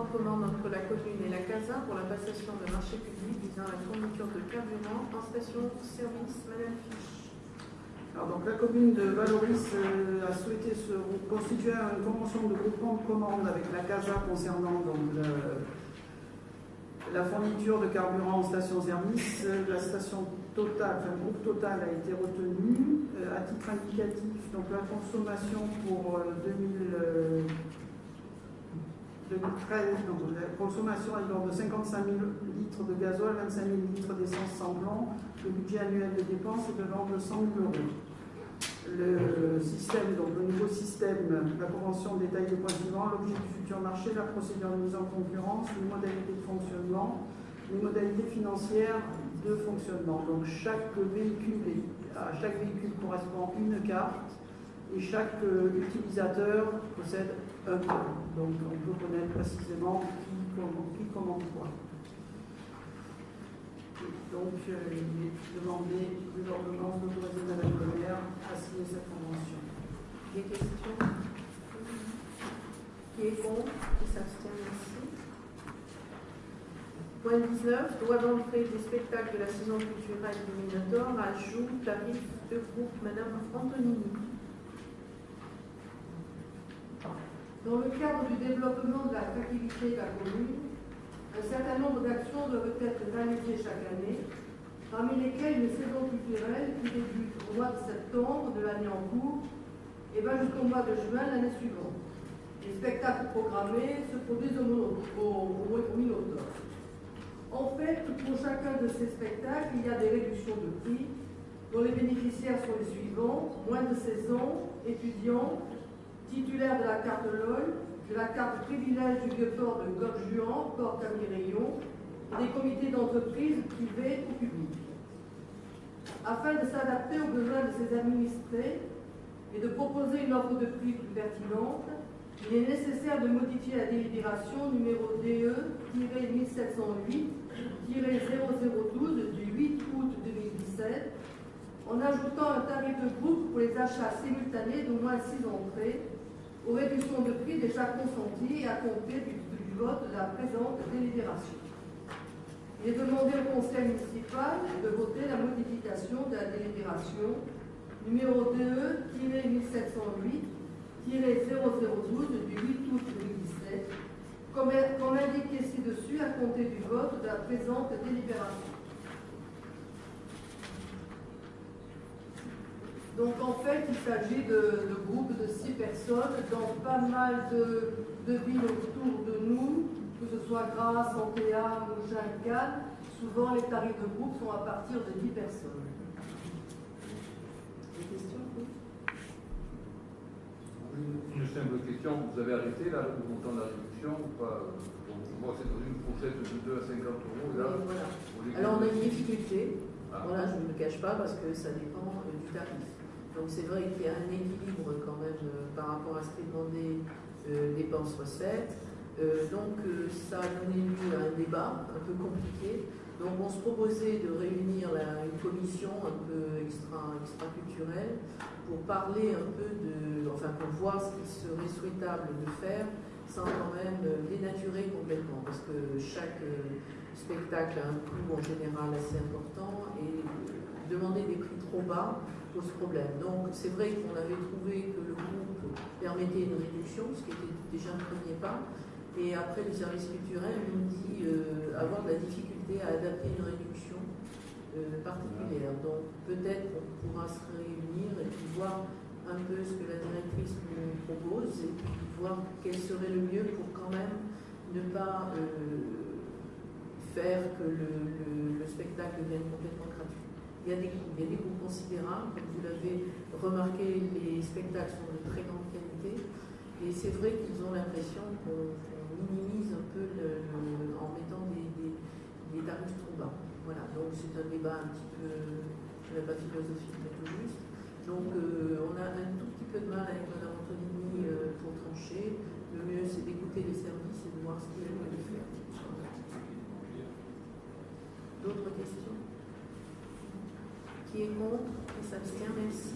d'un commande entre la commune et la CASA pour la passation de marché public visant la fourniture de carburant en station-service. Madame Fiche. Alors, donc, la commune de Valoris euh, a souhaité se constituer une convention de groupement de commande avec la CASA concernant donc, la fourniture de carburant en station-service. La station Total, le groupe Total a été retenu. Euh, à titre indicatif, donc la consommation pour 2000. Euh, 2013, donc, la consommation est de 55 000 litres de gazole, 25 000 litres d'essence sans blanc. Le budget annuel de dépenses est de l'ordre de 100 000 euros. Le système, donc le nouveau système, la convention détaille les points suivants, l'objet du futur marché, la procédure de mise en concurrence, les modalités de fonctionnement, les modalités financières de fonctionnement. Donc chaque véhicule, à chaque véhicule correspond une carte et chaque euh, utilisateur possède un code. Donc on peut connaître précisément qui, commande quoi. Donc il est demandé de l'ordonnance Madame le maire à signer cette convention. Des questions? Qui est contre Qui s'abstient? Merci. Point 19, droit d'entrée des spectacles de la saison culturelle du Minotaure, ajout tarif de groupe Madame Antonini. Dans le cadre du développement de l'attractivité de la commune, un certain nombre d'actions doivent être réalisées chaque année, parmi lesquelles une saison culturelle qui débute au mois de septembre de l'année en cours et va jusqu'au mois de juin l'année suivante. Les spectacles programmés se produisent au, au, au Minotaure. En fait, pour chacun de ces spectacles, il y a des réductions de prix dont les bénéficiaires sont les suivants moins de 16 ans, étudiants, titulaire de la carte LOL, de la carte privilège du vieux port de Gorge-Juan, port Camille-Rayon, et des comités d'entreprise privés ou publics. Afin de s'adapter aux besoins de ses administrés et de proposer une offre de prix plus pertinente, il est nécessaire de modifier la délibération numéro DE-1708-0012 du 8 août 2017 en ajoutant un tarif de groupe pour les achats simultanés d'au moins 6 entrées aux réductions de prix déjà consenties et à compter du, vote de la présente délibération. Il est demandé au Conseil municipal de voter la modification de la délibération numéro 2-1708-0012 du 8 août 2017, comme, comme indiqué ci-dessus à compter du vote de la présente délibération. Donc en fait, il s'agit de, groupes de six personnes dans pas mal de, villes autour de nous, que ce soit Grasse, Antéa, Mougin, Cannes. Souvent, les tarifs de groupe sont à partir de 10 personnes. Des questions Une simple question, vous avez arrêté là, le montant de la réduction ou pas? Moi, c'est dans une fourchette de 2 à 50 euros. Là, Alors, on a une difficulté. Ah. Voilà, je ne me cache pas parce que ça dépend euh, du tarif. Donc c'est vrai qu'il y a un équilibre quand même euh, par rapport à ce qui est demandé euh, dépenses-recettes. Euh, donc ça a donné lieu à un débat un peu compliqué. Donc on se proposait de réunir une commission un peu extra, extra-culturelle pour parler un peu de, enfin pour voir ce qu'il serait souhaitable de faire sans quand même dénaturer complètement, parce que chaque spectacle a un coût en général assez important et demander des prix trop bas problème. Donc c'est vrai qu'on avait trouvé que le groupe permettait une réduction, ce qui était déjà un premier pas. Et après, le service culturel nous dit euh, avoir de la difficulté à adapter une réduction euh, particulière. Donc peut-être qu'on pourra se réunir et puis voir un peu ce que la directrice nous propose et puis voir quel serait le mieux pour quand même ne pas euh, faire que le, le spectacle devienne complètement gratuit. Il y a des coûts considérables. Comme vous l'avez remarqué, les spectacles sont de très grande qualité. Et c'est vrai qu'ils ont l'impression qu'on minimise un peu en mettant des, tarifs trop bas. Voilà, donc c'est un débat un petit peu, je ne pas philosophique, mais tout juste. Donc euh, on a un tout petit peu de mal avec Mme Antonini euh, pour trancher. Le mieux, c'est d'écouter les services et de voir ce qu'ils veulent faire. D'autres questions? S'abstient Merci.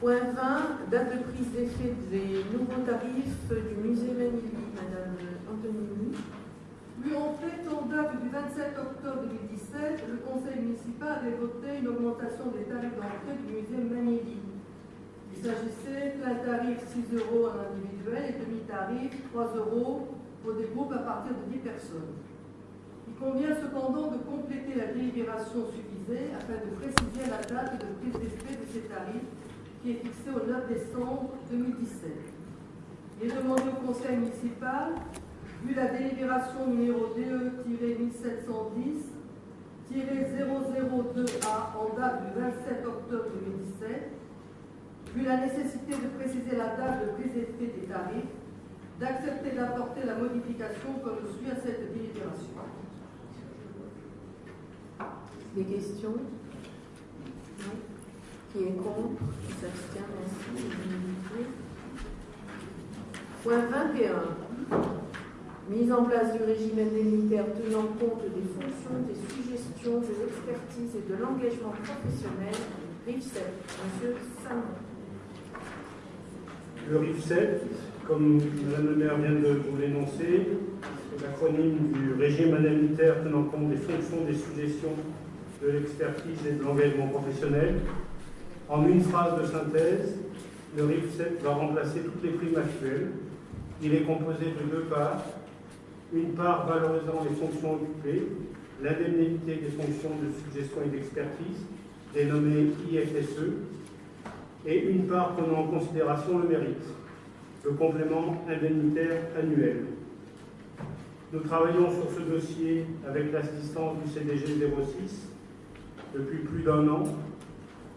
Point 20, date de prise d'effet des nouveaux tarifs du musée Manili. Madame Antonini. Oui, en fait, en date du 27 octobre 2017, le conseil municipal avait voté une augmentation des tarifs d'entrée du musée Manili. Il s'agissait d'un tarif 6 euros en individuel et demi-tarif 3 euros pour des groupes à partir de 10 personnes. Il convient cependant de compléter la délibération suffisée afin de préciser la date de prise d'effet de ces tarifs qui est fixé au 9 décembre 2017. Il est demandé au conseil municipal, vu la délibération numéro DE-1710-002A en date du 27 octobre 2017, vu la nécessité de préciser la date de prise d'effet des tarifs, d'accepter d'apporter la modification comme suit à cette délibération. Des questions? Qui est contre? Qui s'abstient? Merci. Point 21. Mise en place du régime indemnitaire tenant compte des fonctions, des suggestions, de l'expertise et de l'engagement professionnel. RIF 7. Monsieur Salmon. Le RIF 7, comme Mme le maire vient de vous l'énoncer, c'est l'acronyme du régime indemnitaire tenant compte des fonctions, des suggestions, de l'expertise et de l'engagement professionnel. En une phrase de synthèse, le RIF 7 va remplacer toutes les primes actuelles. Il est composé de deux parts. Une part valorisant les fonctions occupées, l'indemnité des fonctions de suggestion et d'expertise, dénommée IFSE, et une part prenant en considération le mérite, le complément indemnitaire annuel. Nous travaillons sur ce dossier avec l'assistance du CDG 06 depuis plus d'un an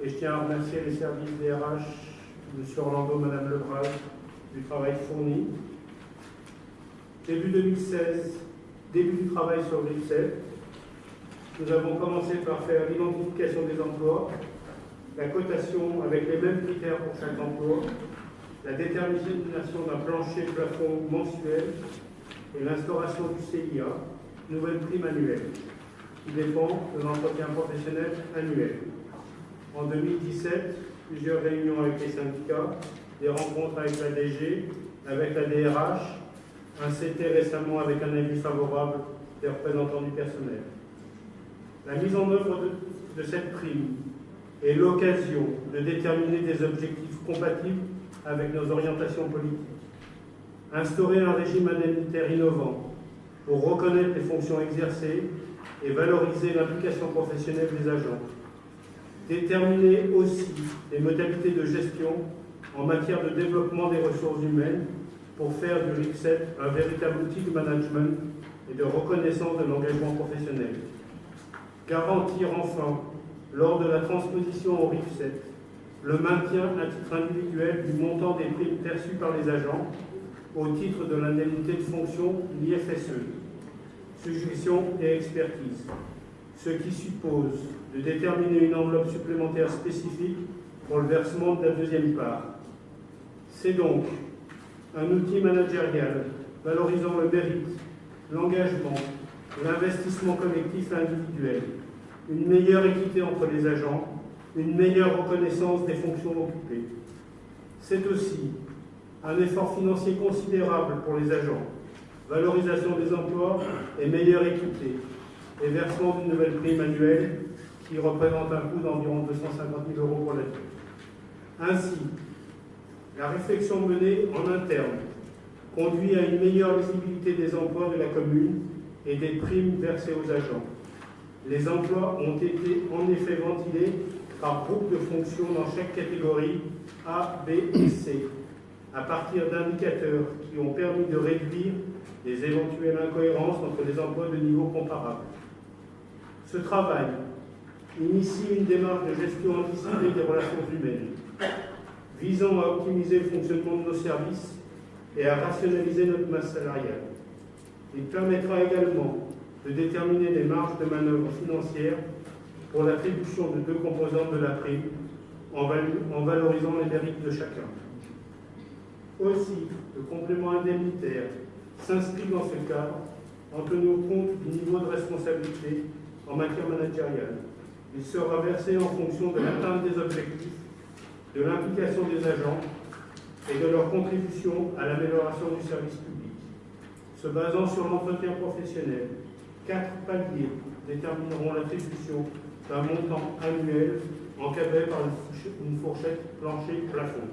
et je tiens à remercier les services DRH, M. Orlando, Mme Lebras, du travail fourni. Début 2016, début du travail sur 7, nous avons commencé par faire l'identification des emplois, la cotation avec les mêmes critères pour chaque emploi, la détermination d'un plancher plafond mensuel et l'instauration du CIA, nouvelle prime annuelle, qui dépend de l'entretien professionnel annuel. En 2017, plusieurs réunions avec les syndicats, des rencontres avec la DG, avec la DRH, un CT récemment avec un avis favorable des représentants du personnel. La mise en œuvre de, cette prime est l'occasion de déterminer des objectifs compatibles avec nos orientations politiques. Instaurer un régime indemnitaire innovant pour reconnaître les fonctions exercées et valoriser l'implication professionnelle des agents déterminer aussi les modalités de gestion en matière de développement des ressources humaines pour faire du RIC7 un véritable outil de management et de reconnaissance de l'engagement professionnel. Garantir enfin, lors de la transposition au RIC7, le maintien à titre individuel du montant des primes perçues par les agents au titre de l'indemnité de fonction l'IFSE, suggestion et expertise, ce qui suppose de déterminer une enveloppe supplémentaire spécifique pour le versement de la deuxième part. C'est donc un outil managérial valorisant le mérite, l'engagement, l'investissement collectif individuel, une meilleure équité entre les agents, une meilleure reconnaissance des fonctions occupées. C'est aussi un effort financier considérable pour les agents, valorisation des emplois et meilleure équité, et versement d'une nouvelle prime annuelle qui représente un coût d'environ 250 000 euros pour l'année. Ainsi, la réflexion menée en interne conduit à une meilleure visibilité des emplois de la commune et des primes versées aux agents. Les emplois ont été en effet ventilés par groupe de fonctions dans chaque catégorie A, B et C, à partir d'indicateurs qui ont permis de réduire les éventuelles incohérences entre les emplois de niveau comparable. Ce travail initie une démarche de gestion anticipée des relations humaines, visant à optimiser le fonctionnement de nos services et à rationaliser notre masse salariale. Il permettra également de déterminer des marges de manœuvre financières pour l'attribution de deux composantes de la prime en, valorisant les mérites de chacun. Aussi, le complément indemnitaire s'inscrit dans ce cadre en tenant compte du niveau de responsabilité en matière managériale il sera versé en fonction de l'atteinte des objectifs de l'implication des agents et de leur contribution à l'amélioration du service public. Se basant sur l'entretien professionnel, quatre paliers détermineront l'attribution d'un montant annuel encadré par une fourchette plancher-plafond.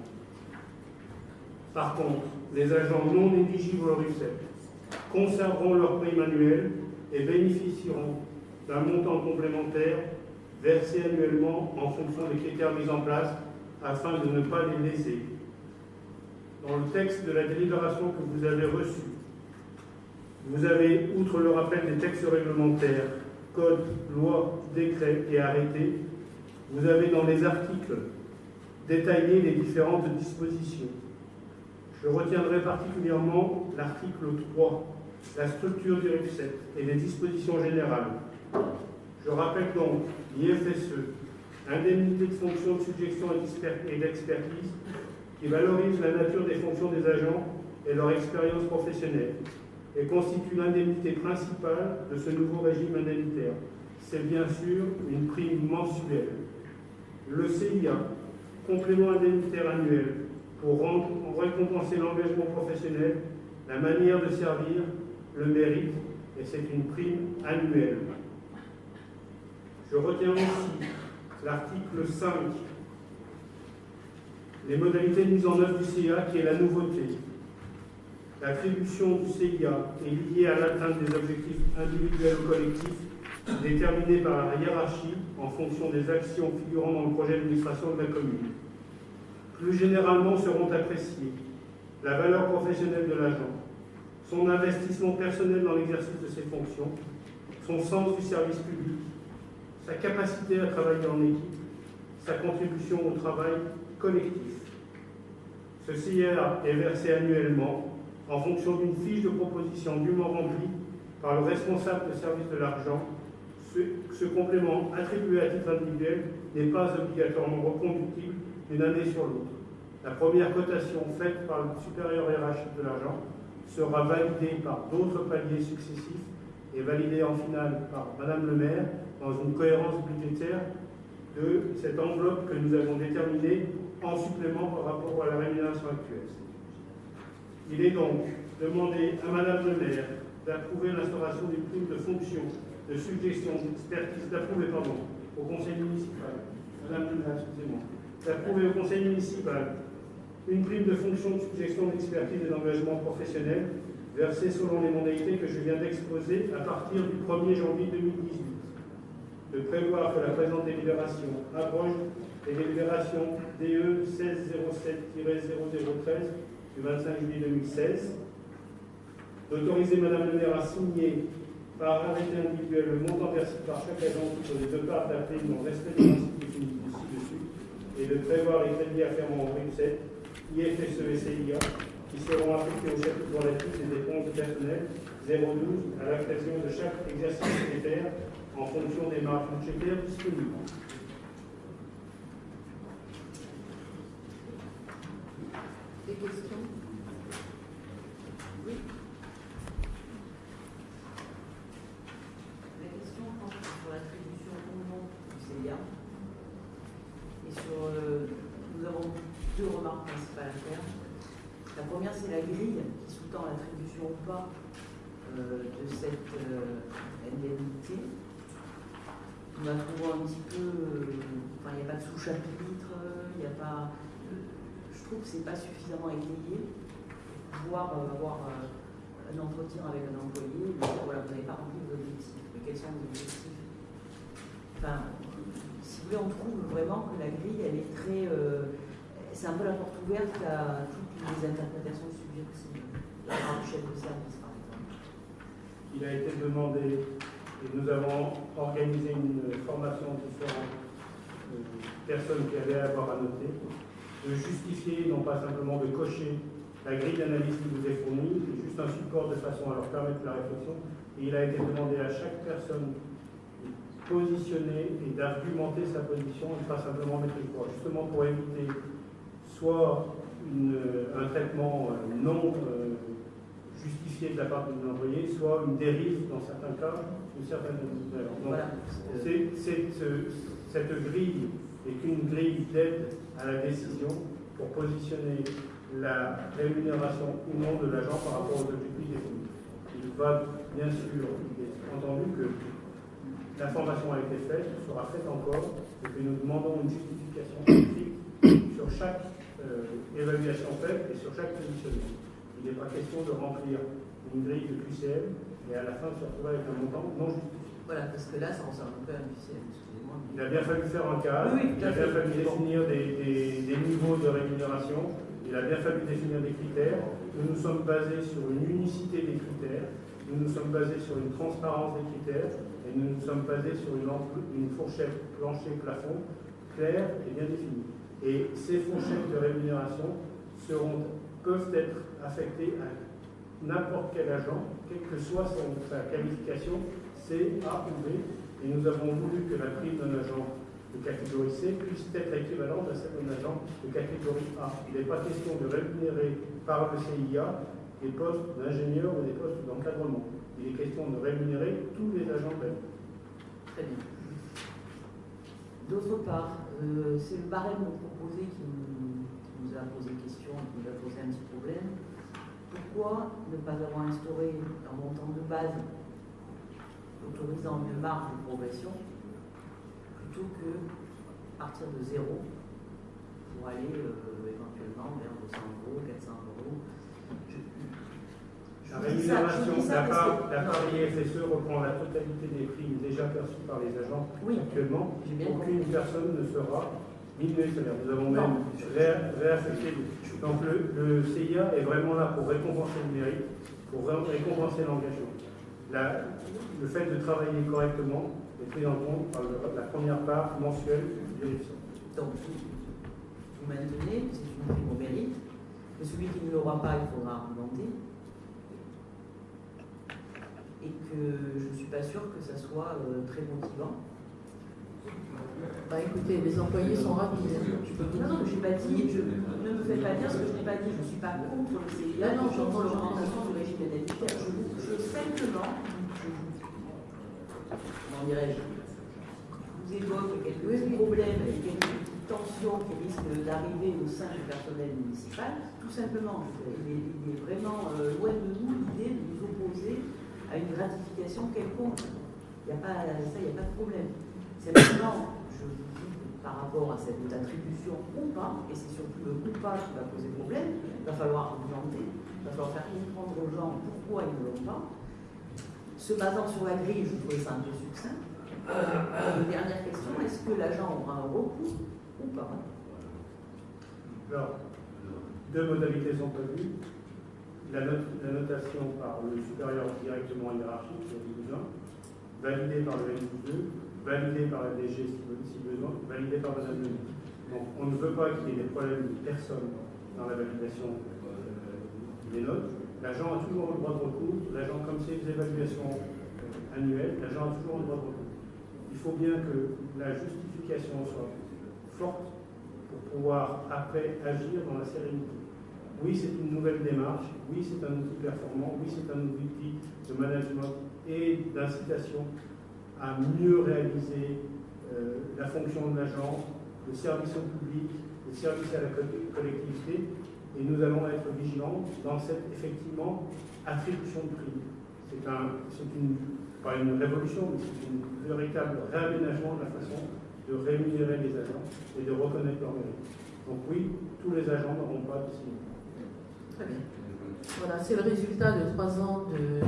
Par contre, les agents non éligibles au RUCEP conserveront leur prime annuelle et bénéficieront d'un montant complémentaire versé annuellement en fonction des critères mis en place afin de ne pas les léser. Dans le texte de la délibération que vous avez reçu, vous avez, outre le rappel des textes réglementaires, codes, lois, décrets et arrêtés, vous avez dans les articles détaillé les différentes dispositions. Je retiendrai particulièrement l'article 3, la structure du RIF7 et les dispositions générales. Je rappelle donc l'IFSE, indemnité de fonction de suggestion et d'expertise, qui valorise la nature des fonctions des agents et leur expérience professionnelle et constitue l'indemnité principale de ce nouveau régime indemnitaire. C'est bien sûr une prime mensuelle. Le CIA, complément indemnitaire annuel, pour récompenser l'engagement professionnel, la manière de servir, le mérite, et c'est une prime annuelle. Je retiens aussi l'article 5, les modalités de mise en œuvre du CIA, qui est la nouveauté. L'attribution du CIA est liée à l'atteinte des objectifs individuels ou collectifs déterminés par la hiérarchie en fonction des actions figurant dans le projet d'administration de la commune. Plus généralement seront appréciées la valeur professionnelle de l'agent, son investissement personnel dans l'exercice de ses fonctions, son sens du service public, sa capacité à travailler en équipe, sa contribution au travail collectif. Ce CIA est versé annuellement en fonction d'une fiche de proposition dûment remplie par le responsable de service de l'argent. Ce, complément attribué à titre individuel n'est pas obligatoirement reconductible d'une année sur l'autre. La première cotation faite par le supérieur RH de l'argent sera validée par d'autres paliers successifs et validée en finale par Madame le maire dans une cohérence budgétaire de cette enveloppe que nous avons déterminée en supplément par rapport à la rémunération actuelle. Il est donc demandé à Madame le maire d'approuver l'instauration d'une prime de fonction, de suggestion, d'expertise, d'approuver, pardon, au conseil municipal. Madame le maire, excusez-moi. D'approuver au conseil municipal une prime de fonction, de suggestion, d'expertise et d'engagement professionnel versée selon les modalités que je viens d'exposer à partir du 1er janvier 2018. De prévoir que la présente délibération abroge les délibérations DE 1607-0013 du 25 juillet 2016, d'autoriser Madame le maire à signer par arrêté individuel le montant versé par chaque agent sur les deux parts d'appel dans le respect des principes et de prévoir les crédits afférents au RIP7, IFSE et CIA, qui seront appliqués au chapitre relatif des dépenses du personnel 012 à l'occasion de chaque exercice budgétaire en fonction des marges budgétaires disponibles. Des questions? Oui. La question porte sur l'attribution au nom du CIA. Euh, nous avons deux remarques principales à faire. La première, c'est la grille qui sous-tend l'attribution ou pas euh, de cette euh, indemnité. Nous la trouvons un petit peu. Enfin, il n'y a pas de sous-chapitre, il n'y a pas trouve que ce n'est pas suffisamment étayé. Pouvoir euh, avoir euh, un entretien avec un employé, voilà, vous n'avez pas rempli vos objectifs. Mais quels sont vos objectifs? Enfin, si vous voulez, on trouve vraiment que la grille, elle est très. Euh, c'est un peu la porte ouverte à toutes les interprétations subjectives. La part du chef de service, par exemple. Il a été demandé, et nous avons organisé une formation de différentes personnes qui allaient avoir à noter de justifier, non pas simplement de cocher la grille d'analyse qui vous est fournie, c'est juste un support de façon à leur permettre la réflexion. Et il a été demandé à chaque personne positionner et d'argumenter sa position et pas simplement mettre le poids, justement pour éviter soit un traitement euh, non euh, justifié de la part de l'employé, soit une dérive dans certains cas, une certaine Donc, c'est, cette grille n'est qu'une grille d'aide à la décision pour positionner la rémunération ou non de l'agent par rapport aux objectifs définis. Il va bien sûr, il est entendu que l'information a été faite, sera faite encore, et que nous demandons une justification sur chaque euh, évaluation faite et sur chaque positionnement. Il n'est pas question de remplir une grille de QCM et à la fin se retrouver avec un montant non justifié. Voilà, parce que là, ça ressemble un peu à un QCM, excusez-moi. Il a bien fallu faire un cadre, oui, il a bien fallu définir des, des, niveaux de rémunération, il a bien fallu définir des critères. Nous nous sommes basés sur une unicité des critères, nous nous sommes basés sur une transparence des critères nous nous sommes basés sur une, une fourchette plancher-plafond claire et bien définie. Et ces fourchettes de rémunération seront, peuvent être affectées à n'importe quel agent, quelle que soit sa qualification, C, A ou B. Et nous avons voulu que la prime d'un agent de catégorie C puisse être équivalente à celle d'un agent de catégorie A. Il n'est pas question de rémunérer par le CIA des postes d'ingénieur ou des postes d'encadrement. Il est question de rémunérer tous les agents de Très bien. D'autre part, euh, c'est le barème proposé qui nous, a posé question, qui nous a posé un petit problème. Pourquoi ne pas avoir instauré un montant de base autorisant une marge de progression plutôt que partir de zéro pour aller euh, éventuellement vers 200 euros, 400 euros? La rémunération, la part, la part IFSE reprend la totalité des primes déjà perçues par les agents actuellement. Aucune personne ne sera salaire. Nous avons même réaffecté. Donc le, CIA est vraiment là pour récompenser le mérite, pour récompenser l'engagement. Le fait de travailler correctement est pris en compte par la première part mensuelle du direction. Donc, vous maintenez, c'est une prime au mérite, mais celui qui ne l'aura pas, il faudra argumenter et que je ne suis pas sûre que ça soit euh, très motivant. Bah écoutez, les employés sont rapides. Non, non, je n'ai pas dit, je, ne me fais pas dire ce que je n'ai pas dit, je ne suis pas contre le CIA, non, j'entends l'augmentation du régime indemnitaire. Je, je simplement, comment dirais-je, vous évoque quelques problèmes et quelques tensions qui risquent d'arriver au sein du personnel municipal. Tout simplement, il est, il est vraiment euh, loin de nous l'idée de nous opposer à une gratification quelconque. Il n'y a pas, ça, il n'y a pas de problème. C'est maintenant, je vous dis, par rapport à cette attribution ou pas, et c'est surtout le ou pas qui va poser problème, il va falloir augmenter, il va falloir faire comprendre aux gens pourquoi ils ne l'ont pas. Se basant sur la grille, je trouvais ça un peu succinct. Euh, dernière question, est-ce que l'agent aura un recours ou pas? Alors, deux modalités sont prévues la, notation par le supérieur directement hiérarchique, si besoin, validée par le N2, validée par la DG si besoin, validée par Madame le Donc on ne veut pas qu'il y ait des problèmes de personne dans la validation euh, des notes. L'agent a toujours le droit de recours. L'agent, comme c'est des évaluations euh, annuelles, l'agent a toujours le droit de recours. Il faut bien que la justification soit forte pour pouvoir après agir dans la sérénité. Oui, c'est une nouvelle démarche, oui, c'est un outil performant, oui, c'est un outil de management et d'incitation à mieux réaliser euh, la fonction de l'agent, le service au public, le service à la collectivité, et nous allons être vigilants dans cette, effectivement, attribution de prix. C'est un, une, pas une révolution, mais c'est un véritable réaménagement de la façon de rémunérer les agents et de reconnaître leur mérite. Donc oui, tous les agents n'auront pas de signe. Voilà, c'est le résultat de trois ans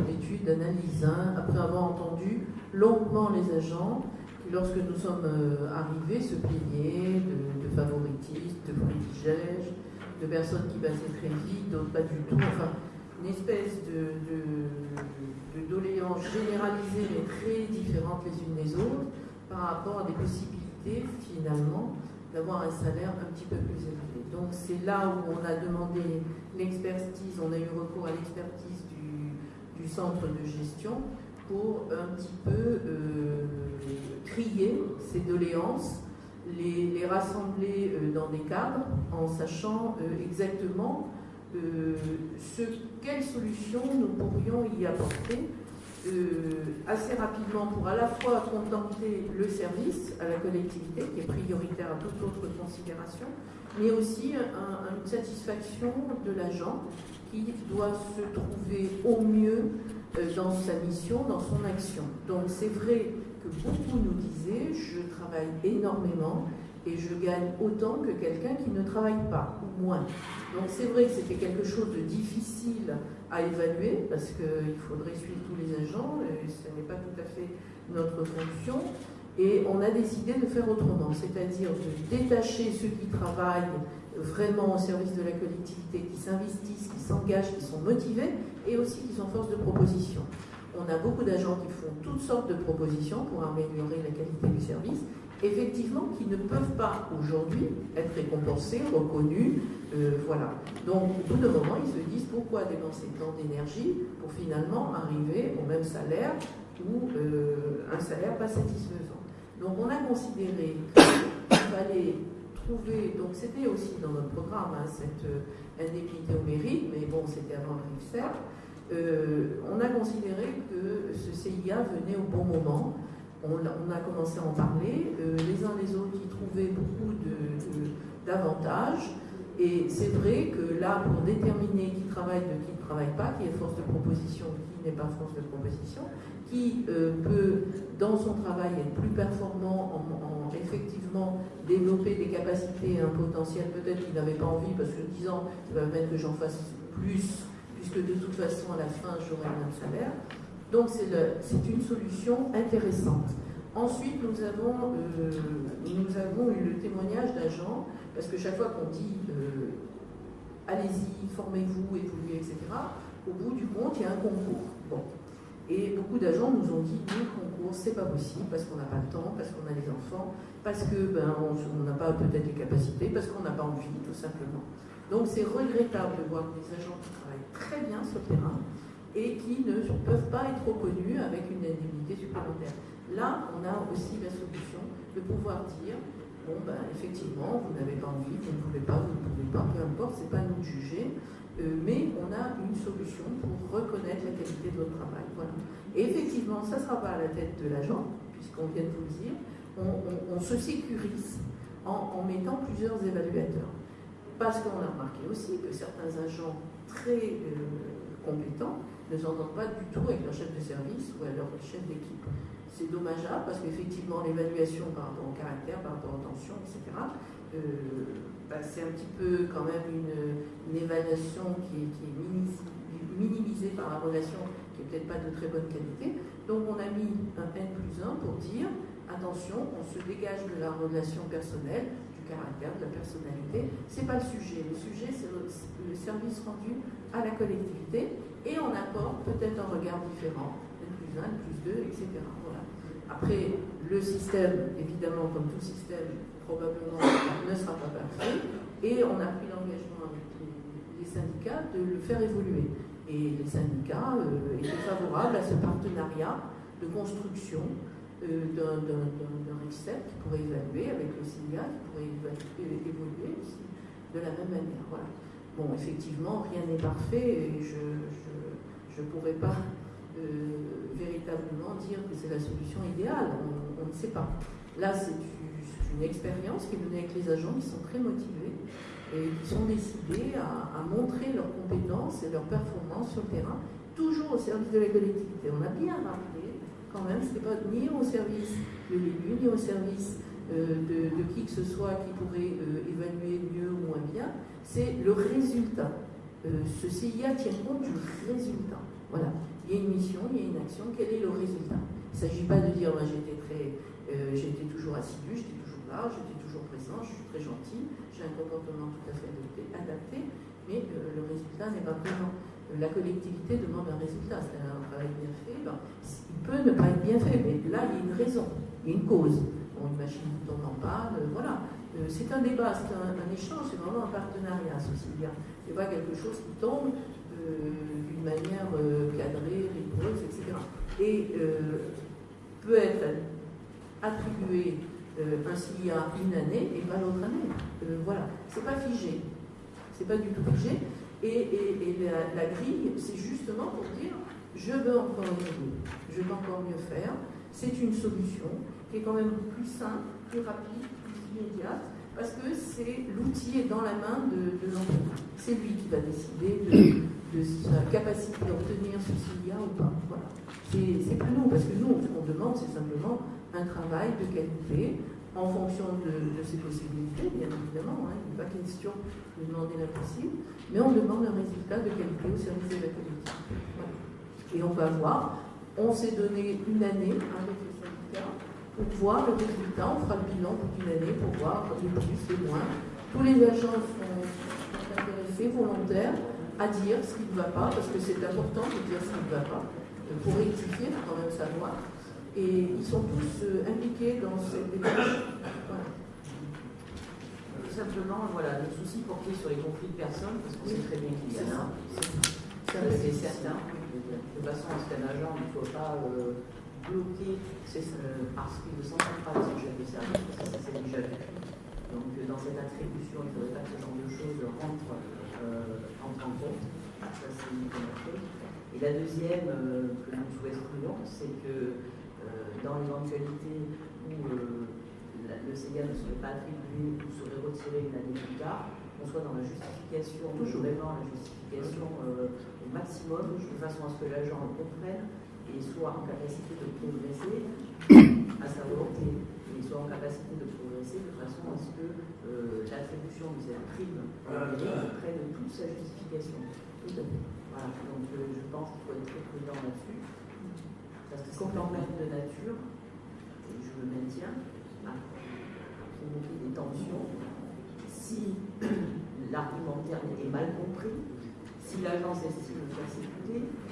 d'études, d'analyse, hein, après avoir entendu longuement les agents qui, lorsque nous sommes euh, arrivés, se plaignaient de, favoritisme, de privilèges, de personnes qui passaient très vite, d'autres pas du tout. Enfin, une espèce de, de, doléances généralisées mais très différentes les unes des autres par rapport à des possibilités finalement d'avoir un salaire un petit peu plus élevé. Donc c'est là où on a demandé l'expertise, on a eu recours à l'expertise du, centre de gestion pour un petit peu euh, trier ces doléances, les, rassembler euh, dans des cadres en sachant euh, exactement ce, quelles solutions nous pourrions y apporter assez rapidement pour à la fois contenter le service à la collectivité, qui est prioritaire à toute autre considération, mais aussi une satisfaction de l'agent qui doit se trouver au mieux euh, dans sa mission, dans son action. Donc c'est vrai que beaucoup nous disaient, je travaille énormément et je gagne autant que quelqu'un qui ne travaille pas, ou moins. Donc c'est vrai que c'était quelque chose de difficile à évaluer, parce qu'il faudrait suivre tous les agents, et ce n'est pas tout à fait notre fonction. Et on a décidé de faire autrement, c'est-à-dire de détacher ceux qui travaillent vraiment au service de la collectivité, qui s'investissent, qui s'engagent, qui sont motivés, et aussi qui sont force de proposition. On a beaucoup d'agents qui font toutes sortes de propositions pour améliorer la qualité du service, effectivement, qui ne peuvent pas aujourd'hui être récompensés, reconnus, euh, voilà. Donc, au bout d'un moment, ils se disent pourquoi dépenser tant d'énergie pour finalement arriver au même salaire ou euh, un salaire pas satisfaisant? Donc, on a considéré qu'il fallait donc c'était aussi dans notre programme, hein, cette euh, indemnité au mérite, mais bon, c'était avant le RIFSER. Euh, on a considéré que ce CIA venait au bon moment. On, a commencé à en parler. Euh, les uns les autres y trouvaient beaucoup d'avantages. Et c'est vrai que là, pour déterminer qui travaille de qui ne travaille pas, qui est force de proposition, qui n'est pas force de proposition, qui euh, peut, dans son travail, être plus performant en, effectivement développer des capacités, un potentiel peut-être qu'il n'avait pas envie, parce que disant, ça va mettre que j'en fasse plus, puisque de toute façon, à la fin, j'aurai le même salaire. Donc c'est une solution intéressante. Ensuite, nous avons, euh, nous avons eu le témoignage d'agents, parce que chaque fois qu'on dit euh, allez-y, formez-vous, évoluez, etc., au bout du compte, il y a un concours. Bon. Et beaucoup d'agents nous ont dit, nous, concours, c'est pas possible, parce qu'on n'a pas le temps, parce qu'on a les enfants, parce que ben, on n'a pas peut-être les capacités, parce qu'on n'a pas envie, tout simplement. Donc c'est regrettable de voir des agents qui travaillent très bien sur le terrain et qui ne peuvent pas être reconnus avec une indemnité supplémentaire. Là, on a aussi la solution de pouvoir dire, bon ben effectivement, vous n'avez pas envie, vous ne pouvez pas, vous ne pouvez pas, peu importe, c'est pas à nous de juger, euh, mais on a une solution pour reconnaître la qualité de votre travail. Voilà. Et effectivement, ça ne sera pas à la tête de l'agent, puisqu'on vient de vous le dire, on, se sécurise en, mettant plusieurs évaluateurs. Parce qu'on a remarqué aussi que certains agents très euh, compétents ne s'entendent pas du tout avec leur chef de service ou leur chef d'équipe. C'est dommageable parce qu'effectivement, l'évaluation par rapport au caractère, par rapport aux tensions, etc., bah, c'est un petit peu quand même une, évaluation qui est, minimisée par la relation qui n'est peut-être pas de très bonne qualité. Donc on a mis un N plus 1 pour dire, attention, on se dégage de la relation personnelle, du caractère, de la personnalité. Ce n'est pas le sujet. Le sujet, c'est le, service rendu à la collectivité et on apporte peut-être un regard différent, plus 1, N plus 2, etc. Voilà. Après, le système, évidemment, comme tout système, probablement ne sera pas parfait. Et on a pris l'engagement avec les, syndicats de le faire évoluer. Et les syndicats euh, étaient favorables à ce partenariat de construction euh, d'un RICEP qui pourrait évaluer avec le SIGA, qui pourrait évoluer aussi de la même manière. Voilà. Bon, effectivement, rien n'est parfait et je ne pourrais pas euh, véritablement dire que c'est la solution idéale. On, ne sait pas. Là, c'est une expérience qui est menée avec les agents, qui sont très motivés et qui sont décidés à, montrer leurs compétences et leurs performances sur le terrain, toujours au service de la collectivité. On a bien rappelé, quand même, ce n'est pas ni au service de l'élu, ni au service euh, de, qui que ce soit qui pourrait euh, évaluer mieux ou moins bien, c'est le résultat. Euh, ce CIA tient compte du résultat. Voilà. Il y a une mission, il y a une action, quel est le résultat? Il ne s'agit pas de dire, moi j'étais très, j'étais toujours assidu, j'étais j'étais toujours présent, je suis très gentil, j'ai un comportement tout à fait adapté, mais le résultat n'est pas présent. La collectivité demande un résultat, c'est un travail bien fait, ben, il peut ne pas être bien fait, mais là il y a une raison, il y a une cause. Bon, une machine tombe en panne, voilà. Euh, c'est un débat, c'est un, échange, c'est vraiment un partenariat, ceci bien. C'est pas quelque chose qui tombe d'une manière cadrée, rigoureuse, etc. Et peut être attribué euh, ainsi a une année et pas l'autre année. Euh, voilà, c'est pas figé. C'est pas du tout figé. Et, la, grille, c'est justement pour dire je veux encore évoluer, je veux encore mieux faire. C'est une solution qui est quand même plus simple, plus rapide, plus immédiate, parce que c'est l'outil est dans la main de, l'entreprise. C'est lui qui va décider de, sa capacité d'obtenir ce qu'il y a ou pas. Voilà. C'est pas nous, parce que nous, ce qu'on demande, c'est simplement un travail de qualité en fonction de, ses possibilités, bien évidemment. Hein. Il n'est pas question de demander l'impossible, mais on demande un résultat de qualité au service de la collectivité. Et on va voir, on s'est donné une année avec les syndicats voir le résultat, on fera le bilan pour une année pour voir les plus, les moins. Tous les agents sont, intéressés, volontaires, à dire ce qui ne va pas, parce que c'est important de dire ce qui ne va pas, pour rectifier, faut quand même savoir. Et ils sont tous euh, impliqués dans cette démarche. Tout simplement, voilà, le souci porté sur les conflits de personnes, parce qu'on sait très bien qu'il y en a. C'est certain. De façon à ce qu'un agent ne soit pas euh, bloqué euh, parce qu'il ne s'entend pas avec son chef de service, parce que ça c'est déjà vu. Donc dans cette attribution, il ne faudrait pas que ce genre de choses rentre, en compte. Ça c'est une première chose. Et la deuxième que nous souhaiterions, c'est que dans l'éventualité où euh, le CEGA ne serait pas attribué ou serait retiré une année plus tard, qu'on soit dans la justification, toujours vraiment la justification euh, au maximum, de façon à ce que l'agent le comprenne et soit en capacité de progresser à sa volonté, et soit en capacité de progresser de façon à ce que euh, l'attribution de cette prime prenne toute sa justification. Voilà, donc je pense qu'il faut être très prudent là-dessus. Parce que quand même de nature, et je le maintiens, à provoquer des tensions. Si l'argumentaire est mal compris, si l'agence estime persécuter, si,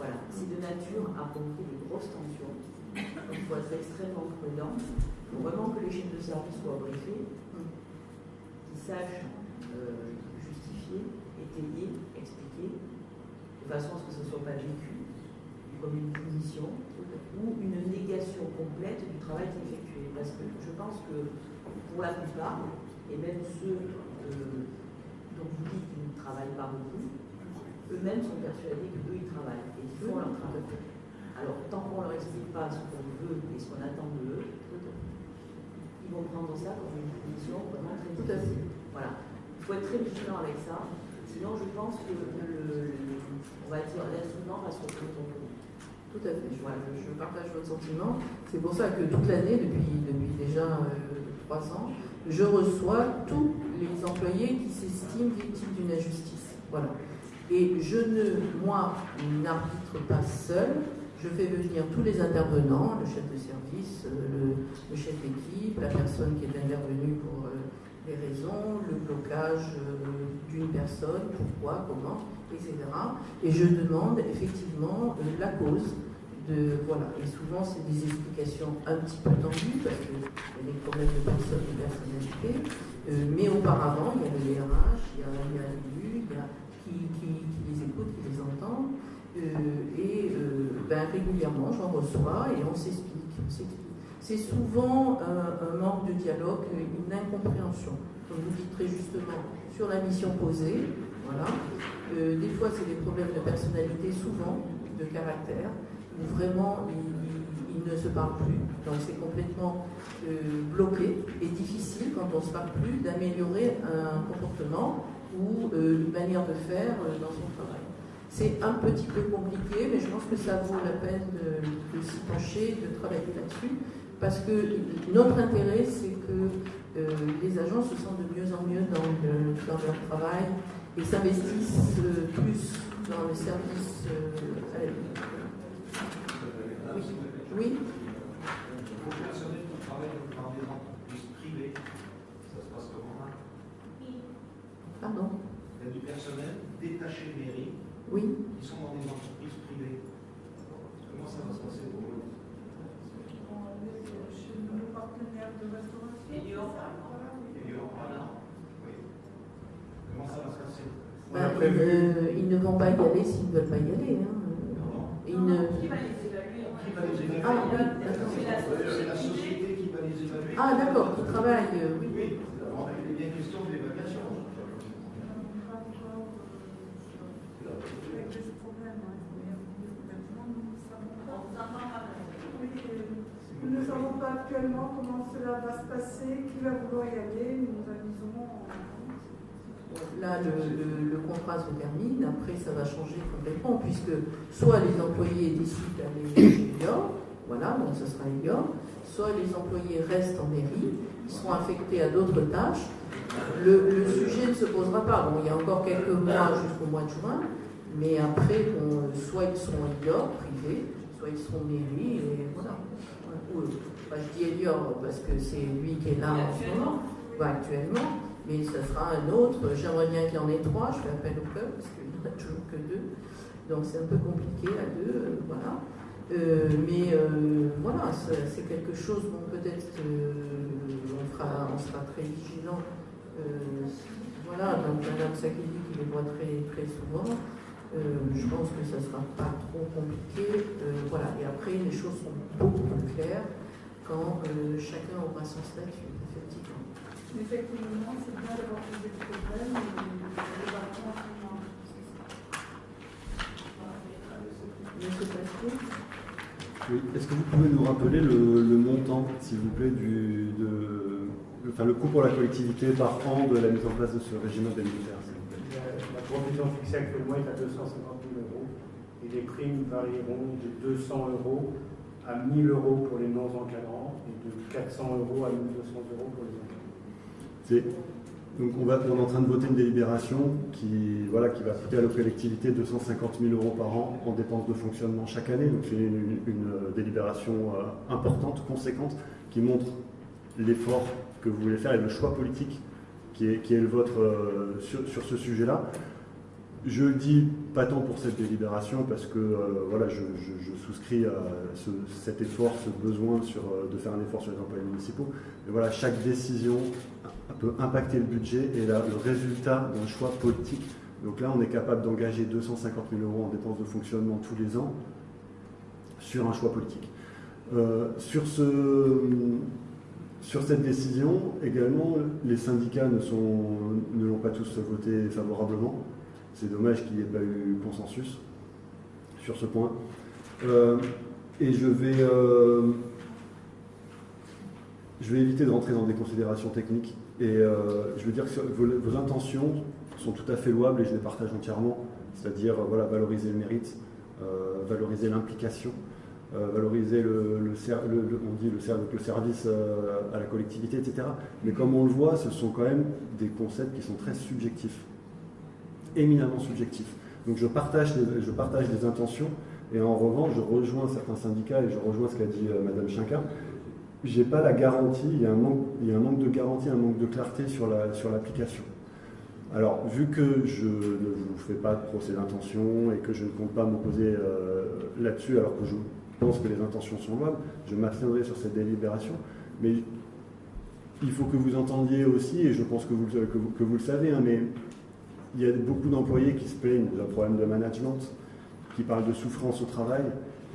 voilà, si de nature à provoquer des grosses tensions. il faut être extrêmement prudent. Il faut vraiment que les chefs de service soient briefés, qu'ils sachent euh, justifier, étayer, expliquer, de façon à ce que ce ne soit pas vécu comme une punition ou une négation complète du travail qui est effectué. Parce que je pense que pour la plupart, et même ceux euh, dont vous dites qu'ils ne travaillent pas beaucoup, eux-mêmes sont persuadés qu'eux, ils travaillent font leur travail. Alors, tant qu'on ne leur explique pas ce qu'on veut et ce qu'on attend d'eux, ils vont prendre ça comme une punition vraiment très difficile. Voilà. Il faut être très vigilant avec ça. Sinon, je pense que le, on va dire l'instrument va se retrouver tout à fait, je, partage votre sentiment. C'est pour ça que toute l'année, depuis, depuis déjà euh, trois ans, je reçois tous les employés qui s'estiment victimes d'une injustice. Voilà. Et je ne, moi, n'arbitre pas seul. Je fais venir tous les intervenants, le chef de service, euh, le, chef d'équipe, la personne qui est intervenue pour euh, les raisons, le blocage d'une personne, pourquoi, comment, etc. Et je demande effectivement euh, la cause. De, voilà. Et souvent, c'est des explications un petit peu tendues, parce qu'il y a des problèmes de personnes, de personnalité. Euh, mais auparavant, il y a le DRH, il y a, il y a qui, les écoute, qui les entend. Euh, et ben, régulièrement, j'en reçois et on s'explique. C'est souvent un, manque de dialogue, une incompréhension, comme vous dites très justement, sur la mission posée. Voilà. Euh, des fois, c'est des problèmes de personnalité, souvent de caractère, où vraiment ils, ne se parlent plus. Donc c'est complètement euh, bloqué et difficile quand on ne se parle plus d'améliorer un comportement ou euh, une manière de faire dans son travail. C'est un petit peu compliqué, mais je pense que ça vaut la peine de, s'y pencher, de travailler là-dessus, parce que notre intérêt, c'est que les agents se sentent de mieux en mieux dans leur travail, et s'investissent euh, plus dans le service euh, à la vie. Oui. Pour les personnels qui travaillent dans des entreprises privées, ça se passe comment Pardon Il y a du personnel détaché mairie oui. qui sont dans des entreprises privées. Comment ça va se passer pour eux Chez nos partenaires de restauration. Et ben, ils, ne, vont pas y aller s'ils ne veulent pas y aller. Hein. Ils ne... Qui va les évaluer? Ah, C'est la société qui va les évaluer. Ah, d'accord, qui travaille, euh, oui. Oui, il est bien question de l'évaluation. Actuellement comment cela va se passer, qui va vouloir y aller, nous avisons. Là, le, contrat se termine, après ça va changer complètement, puisque soit les employés décident d'aller chez Elior, voilà, donc ce sera Elior, soit les employés restent en mairie, ils seront affectés à d'autres tâches. Le, sujet ne se posera pas. Bon, il y a encore quelques mois jusqu'au mois de juin, mais après, soit ils sont Elior, privés, soit ils seront mairie, et voilà. Je dis Elior parce que c'est lui qui est là en ce moment, actuellement mais ce sera un autre. J'aimerais bien qu'il y en ait trois, je fais appel au club parce qu'il n'y en a toujours que deux. Donc c'est un peu compliqué à deux, euh, voilà. Euh, mais euh, voilà, c'est quelque chose, bon, peut-être on, on sera très vigilant. voilà, donc Madame Sakeli qui les voit très, très souvent. je pense que ça ne sera pas trop compliqué. voilà, et après, les choses sont beaucoup plus claires quand chacun aura son statut. Effectivement, c'est bien d'avoir posé le problème Oui. Est-ce que vous pouvez nous rappeler le, montant, s'il vous plaît, du, de, enfin, le coût pour la collectivité par an de la mise en place de ce régime indemnitaire La provision fixée actuellement est à 250 000 euros et les primes varieront de 200 euros à 1000 euros pour les non-encadrants et de 400 euros à 1200 euros pour les encadrants. Donc on, va, est en train de voter une délibération qui, voilà, qui va coûter à nos collectivités 250 000 euros par an en dépenses de fonctionnement chaque année. Donc c'est une, délibération euh, importante, conséquente, qui montre l'effort que vous voulez faire et le choix politique qui est, qui est le vôtre euh, sur, ce sujet-là. Je le dis pas tant pour cette délibération parce que voilà, je, souscris à cet effort, ce besoin sur, de faire un effort sur les employés municipaux. Mais voilà, chaque décision peut impacter le budget et le résultat d'un choix politique. Donc là, on est capable d'engager 250 000 euros en dépenses de fonctionnement tous les ans sur un choix politique. Euh, sur, ce, sur cette décision, également, les syndicats ne l'ont pas tous voté favorablement. C'est dommage qu'il n'y ait pas eu consensus sur ce point. Euh, et je vais, euh, je vais éviter de rentrer dans des considérations techniques et euh, je veux dire que vos, intentions sont tout à fait louables et je les partage entièrement, c'est-à-dire voilà, valoriser le mérite, valoriser l'implication, valoriser le, le, le service à la collectivité, etc. Mais comme on le voit, ce sont quand même des concepts qui sont très subjectifs, éminemment subjectifs. Donc je partage les, je partage les intentions et en revanche, je rejoins certains syndicats et je rejoins ce qu'a dit Madame Chinka j'ai pas la garantie, il y, a un manque, il y a un manque de garantie, un manque de clarté sur l'application. Sur Alors, vu que je ne vous fais pas de procès d'intention et que je ne compte pas m'opposer euh, là-dessus, alors que je pense que les intentions sont louables, je m'abstiendrai sur cette délibération. Mais il faut que vous entendiez aussi, et je pense que vous, que vous, le savez, hein, mais il y a beaucoup d'employés qui se plaignent d'un problème de management, qui parlent de souffrance au travail.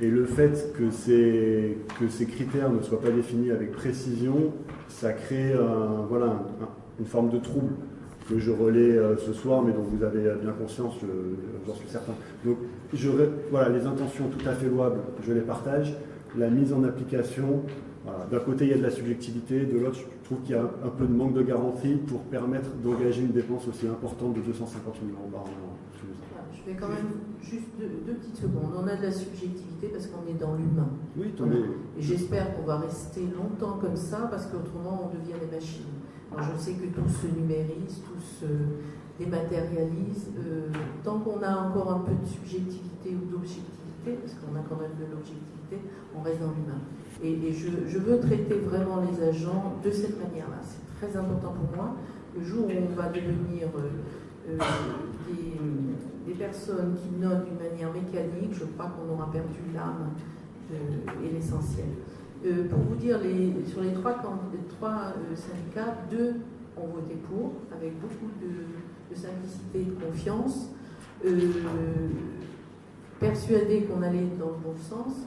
Et le fait que ces, critères ne soient pas définis avec précision, ça crée une forme de trouble que je relais euh, ce soir, mais dont vous avez bien conscience, j'en suis certain. Donc, voilà, les intentions tout à fait louables, je les partage. La mise en application, d'un côté, il y a de la subjectivité, de l'autre, je trouve qu'il y a un peu de manque de garantie pour permettre d'engager une dépense aussi importante de 250 000 euros par an je vais quand même juste deux, petites secondes. On a de la subjectivité parce qu'on est dans l'humain. Oui, Et j'espère qu'on va rester longtemps comme ça parce qu'autrement on devient des machines. Alors je sais que tout se numérise, tout se dématérialise. Euh, tant qu'on a encore un peu de subjectivité ou d'objectivité, parce qu'on a quand même de l'objectivité, on reste dans l'humain. Et, je, veux traiter vraiment les agents de cette manière-là. C'est très important pour moi. Le jour où on va devenir euh, euh, des personnes qui notent d'une manière mécanique, je crois qu'on aura perdu l'âme et l'essentiel. Euh, pour vous dire, sur les trois, syndicats, deux ont voté pour, avec beaucoup de, simplicité et de confiance, persuadés qu'on allait dans le bon sens.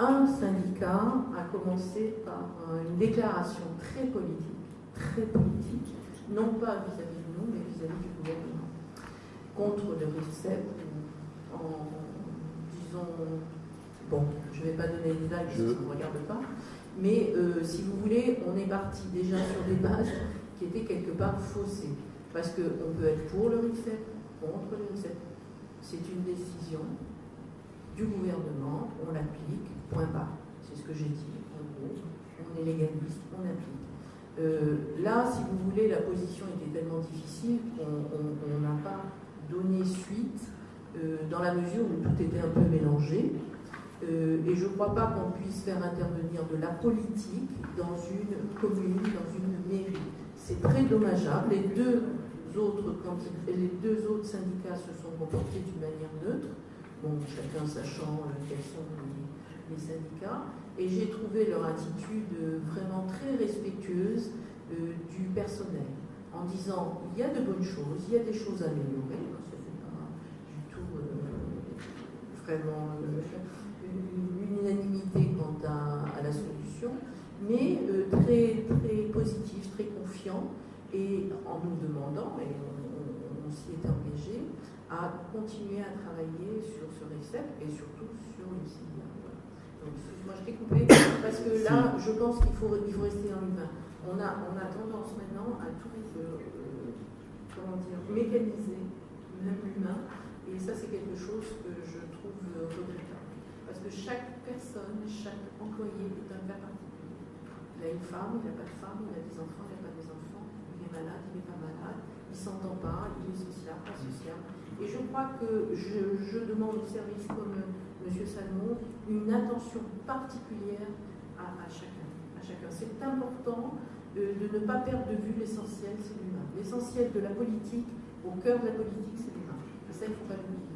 Un syndicat a commencé par une déclaration très politique, très politique, non pas vis-à-vis de nous, mais vis-à-vis du gouvernement contre le RICEP en disant, bon, je ne vais pas donner les dates ça ne regarde pas, Mais euh, si vous voulez, on est parti déjà sur des bases qui étaient quelque part faussées. Parce qu'on peut être pour le RICEP, contre le RICEP. C'est une décision du gouvernement, on l'applique, point barre. C'est ce que j'ai dit, en gros. On est légaliste, on applique. Euh, là, si vous voulez, la position était tellement difficile qu'on n'a pas donné suite euh, dans la mesure où tout était un peu mélangé. Euh, et je ne crois pas qu'on puisse faire intervenir de la politique dans une commune, dans une mairie. C'est très dommageable. Les deux, autres, les deux autres syndicats se sont comportés d'une manière neutre, bon, chacun sachant quels sont les, les syndicats. Et j'ai trouvé leur attitude vraiment très respectueuse du personnel, en disant il y a de bonnes choses, il y a des choses à améliorer vraiment euh, une unanimité quant à, la solution, mais euh, très, très positif, très confiant, et en nous demandant, et on, s'y est engagé, à continuer à travailler sur ce récept et surtout sur une moi je t'ai coupé parce que là, je pense qu'il faut, il faut rester dans l'humain. On a, on a tendance maintenant à tout euh, comment dire, mécaniser, même l'humain, et ça c'est quelque chose que je regrettable. Parce que chaque personne, chaque employé est un cas particulier. Il a une femme, il n'a pas de femme, il a des enfants, il n'a pas des enfants, il est malade, il n'est pas malade, il ne s'entend pas, il est social, pas social. Et je crois que je, demande au service comme M. Salmon une attention particulière à, chacun. C'est important de, ne pas perdre de vue l'essentiel, c'est l'humain. L'essentiel de la politique, au cœur de la politique, c'est l'humain. Ça, il ne faut pas l'oublier.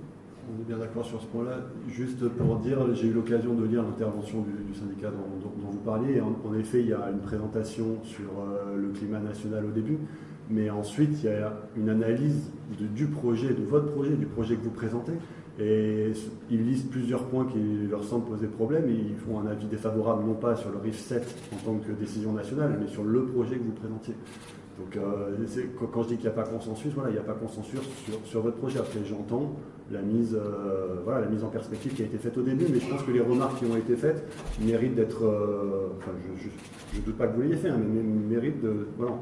On est bien d'accord sur ce point-là. Juste pour dire, j'ai eu l'occasion de lire l'intervention du, syndicat dont, vous parliez. En, effet, il y a une présentation sur euh, le climat national au début, mais ensuite, il y a une analyse du projet, de votre projet, du projet que vous présentez. Et ils lisent plusieurs points qui leur semblent poser problème et ils font un avis défavorable, non pas sur le RIF 7 en tant que décision nationale, mais sur le projet que vous présentiez. Donc, euh, quand je dis qu'il n'y a pas consensus, voilà, il n'y a pas consensus sur, votre projet. Après, j'entends la mise, euh, voilà, la mise en perspective qui a été faite au début, mais je pense que les remarques qui ont été faites méritent d'être. Euh, enfin, je ne doute pas que vous l'ayez fait, hein, mais méritent de, voilà,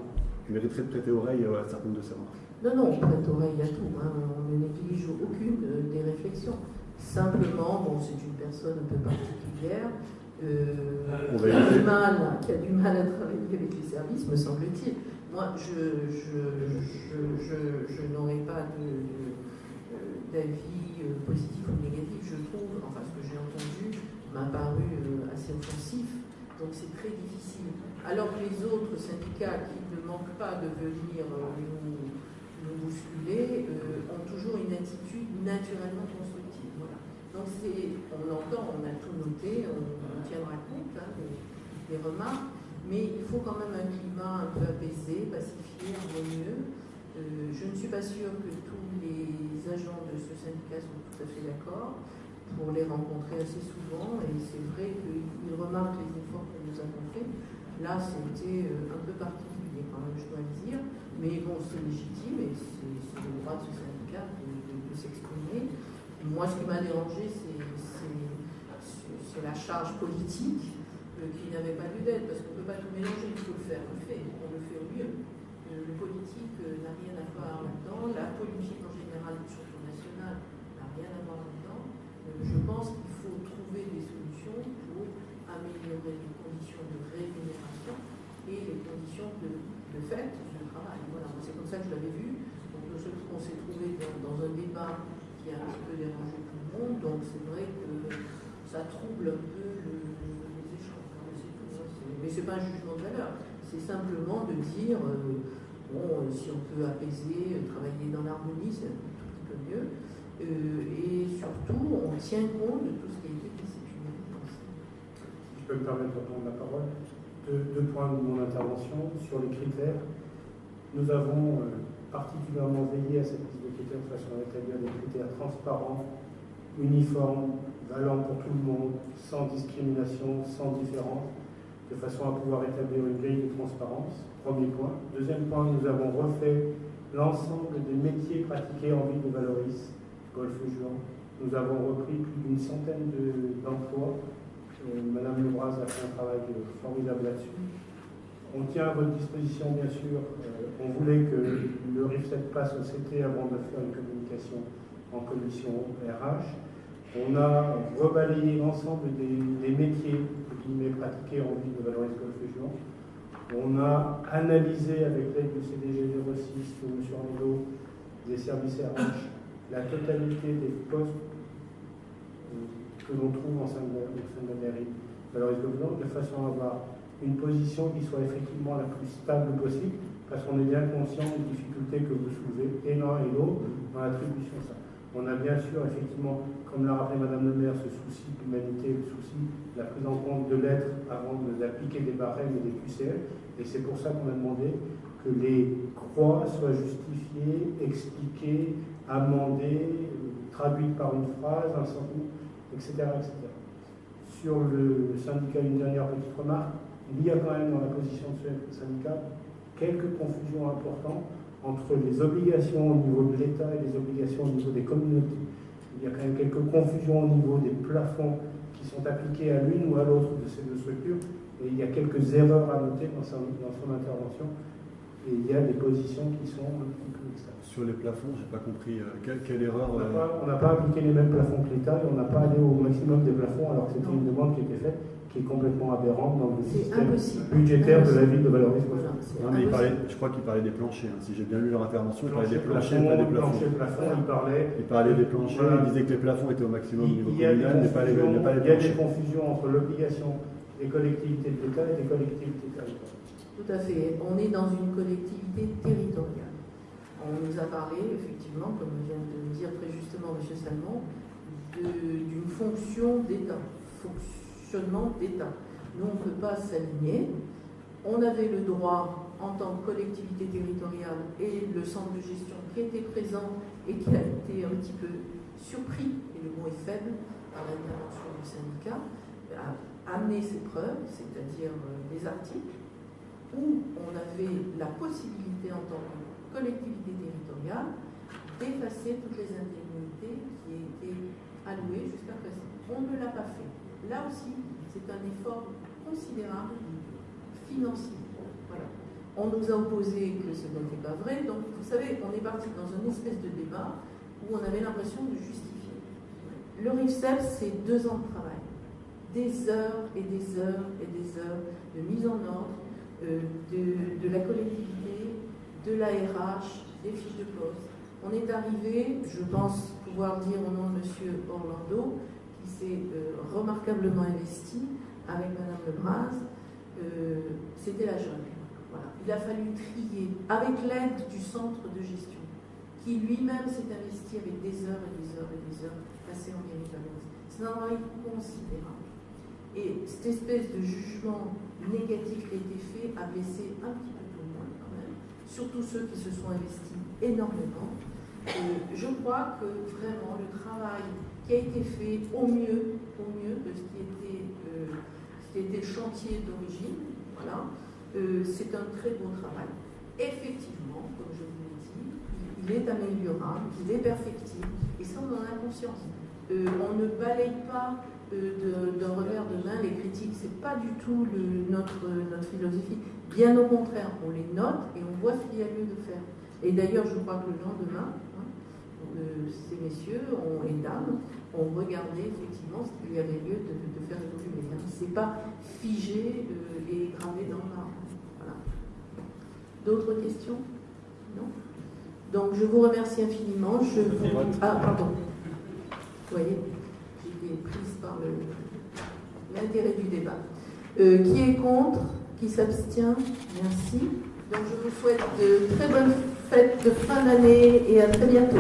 de prêter oreille à certaines de ces remarques. Non, non, on prête oreille à tout. Hein. On ne néglige aucune des réflexions. Simplement, bon, c'est une personne un peu particulière. qui, a du mal, qui a du mal à travailler avec les services, me semble-t-il. Moi, je, je, n'aurai pas d'avis euh, positif ou négatif. Je trouve, enfin, ce que j'ai entendu m'a paru euh, assez offensif. Donc, c'est très difficile. Alors que les autres syndicats qui ne manquent pas de venir euh, nous, bousculer ont toujours une attitude naturellement constructive. Voilà. Donc, on entend, on a tout noté, on, tiendra compte hein, des remarques mais il faut quand même un climat un peu apaisé, pacifié, harmonieux. Euh, je ne suis pas sûre que tous les agents de ce syndicat sont tout à fait d'accord pour les rencontrer assez souvent et c'est vrai qu'ils remarquent les efforts que nous avons faits. Là, c'était euh, un peu particulier quand même, je dois le dire, mais bon, c'est légitime et c'est le droit de ce syndicat de, s'exprimer. Moi, ce qui m'a dérangé, c'est la charge politique qui n'avait pas lieu d'être, parce qu'on ne peut pas tout mélanger, il faut le faire, on le fait, on le fait au mieux. Euh, le politique euh, n'a rien à voir là-dedans, la politique en général, surtout nationale, n'a rien à voir là-dedans. Euh, je pense qu'il faut trouver des solutions pour améliorer les conditions de rémunération et les conditions de, de fait Voilà, c'est comme ça que je l'avais vu. On s'est trouvé dans, un débat qui a un petit peu dérangé tout le monde, donc c'est vrai que ça trouble un peu mais ce n'est pas un jugement de valeur, c'est simplement de dire, euh, bon, si on peut apaiser, euh, travailler dans l'harmonie, c'est un petit peu mieux. Euh, et surtout, on tient compte de tout ce qui a été discipliné. Je peux me permettre de prendre la parole deux, points de mon intervention sur les critères. Nous avons particulièrement veillé à cette liste de critères de façon à établir des critères transparents, uniformes, valant pour tout le monde, sans discrimination, sans différence de façon à pouvoir établir une grille de transparence. Premier point. Deuxième point, nous avons refait l'ensemble des métiers pratiqués en ville de Valoris, golfe juan Nous avons repris plus d'une centaine d'emplois Madame Lebras a fait un travail formidable là-dessus. On tient à votre disposition, bien sûr. Euh, on voulait que le RIF7 passe au CT avant de faire une communication en commission RH. On a rebalayé l'ensemble des, métiers métiers pratiqués en ville de Valoris Golf Région. On a analysé avec l'aide du CDG 06 de M. Ando des services RH la totalité des postes euh, que l'on trouve en sein de, la mairie Valoris Golf de façon à avoir une position qui soit effectivement la plus stable possible, parce qu'on est bien conscient des difficultés que vous soulevez, et l'un et l'autre, dans l'attribution de ça. On a bien sûr, effectivement, comme l'a rappelé Madame le maire, ce souci d'humanité, le souci de la prise en compte de l'être avant d'appliquer des barèmes et des QCL, et c'est pour ça qu'on a demandé que les croix soient justifiées, expliquées, amendées, traduites par une phrase, un sentiment, etc., etc. Sur le syndicat, une dernière petite remarque il y a quand même dans la position de ce syndicat quelques confusions importantes entre les obligations au niveau de l'État et les obligations au niveau des communautés. Il y a quand même quelques confusions au niveau des plafonds qui sont appliqués à l'une ou à l'autre de ces deux structures. Et il y a quelques erreurs à noter dans son, dans son intervention. Et il y a des positions qui sont un petit peu externes. Sur les plafonds, je n'ai pas compris. Euh, quelle, erreur On n'a pas, pas, appliqué les mêmes plafonds que l'État et on n'a pas allé au maximum des plafonds alors que c'était une demande qui était faite qui est complètement aberrante dans le système budgétaire de la ville de valorisation. non, mais il parlait, je crois qu'il parlait des planchers. Hein. Si j'ai bien lu leur intervention, il parlait des planchers, pas des plafonds. il parlait. Il parlait des planchers, il disait que les plafonds étaient au maximum au niveau communal, mais pas les, pas les Il y a des confusions entre l'obligation des collectivités de l'État et des collectivités territoriales. Tout à fait. On est dans une collectivité territoriale. On nous a parlé, effectivement, comme vient de le dire très justement M. Salmon, d'une fonction d'État. Fonction d'État. Nous, on ne peut pas s'aligner. On avait le droit, en tant que collectivité territoriale, et le centre de gestion qui était présent et qui a été un petit peu surpris, et le mot est faible, par l'intervention du syndicat, à amener ses preuves, c'est-à-dire euh, des articles, où on avait la possibilité, en tant que collectivité territoriale, d'effacer toutes les indemnités qui étaient allouées jusqu'à présent. On ne l'a pas fait. Là aussi, c'est un effort considérable financier. On nous a opposé que ce n'était pas vrai. Donc, vous savez, on est parti dans une espèce de débat où on avait l'impression de justifier. Le RIFSEP, c'est deux ans de travail. Des heures et des heures et des heures de mise en ordre euh, de, la collectivité, de la RH, des fiches de poste. On est arrivé, je pense pouvoir dire au nom de M. Orlando, euh, remarquablement investi avec Madame Lebras, euh, c'était la jungle. Il a fallu trier avec l'aide du centre de gestion, qui lui-même s'est investi avec des heures et des heures et des heures passées en mairie C'est un travail considérable. Et cette espèce de jugement négatif qui a été fait a blessé un petit peu tout le monde quand même, surtout ceux qui se sont investis énormément. Et je crois que vraiment le travail qui a été fait au mieux, au mieux de ce qui était, euh, ce qui était le chantier d'origine. Voilà. Euh, c'est un très beau travail. Effectivement, comme je vous l'ai dit, il, est améliorable, il est perfectible, et ça on en a conscience. Euh, on ne balaye pas d'un revers de main les critiques, c'est pas du tout notre, notre philosophie. Bien au contraire, on les note et on voit ce qu'il y a lieu de faire. Et d'ailleurs, je crois que le lendemain, ces messieurs ont, et dames ont regardé effectivement ce qu'il y avait lieu de, faire évoluer. Hein. Ce n'est pas figé euh, et gravé dans. Voilà. D'autres questions? Non? Donc je vous remercie infiniment. Je vous... Ah, pardon. Vous voyez, j'ai été prise par l'intérêt du débat. Euh, qui est contre? Qui s'abstient? Merci. Donc je vous souhaite de très bonnes fêtes de fin d'année et à très bientôt.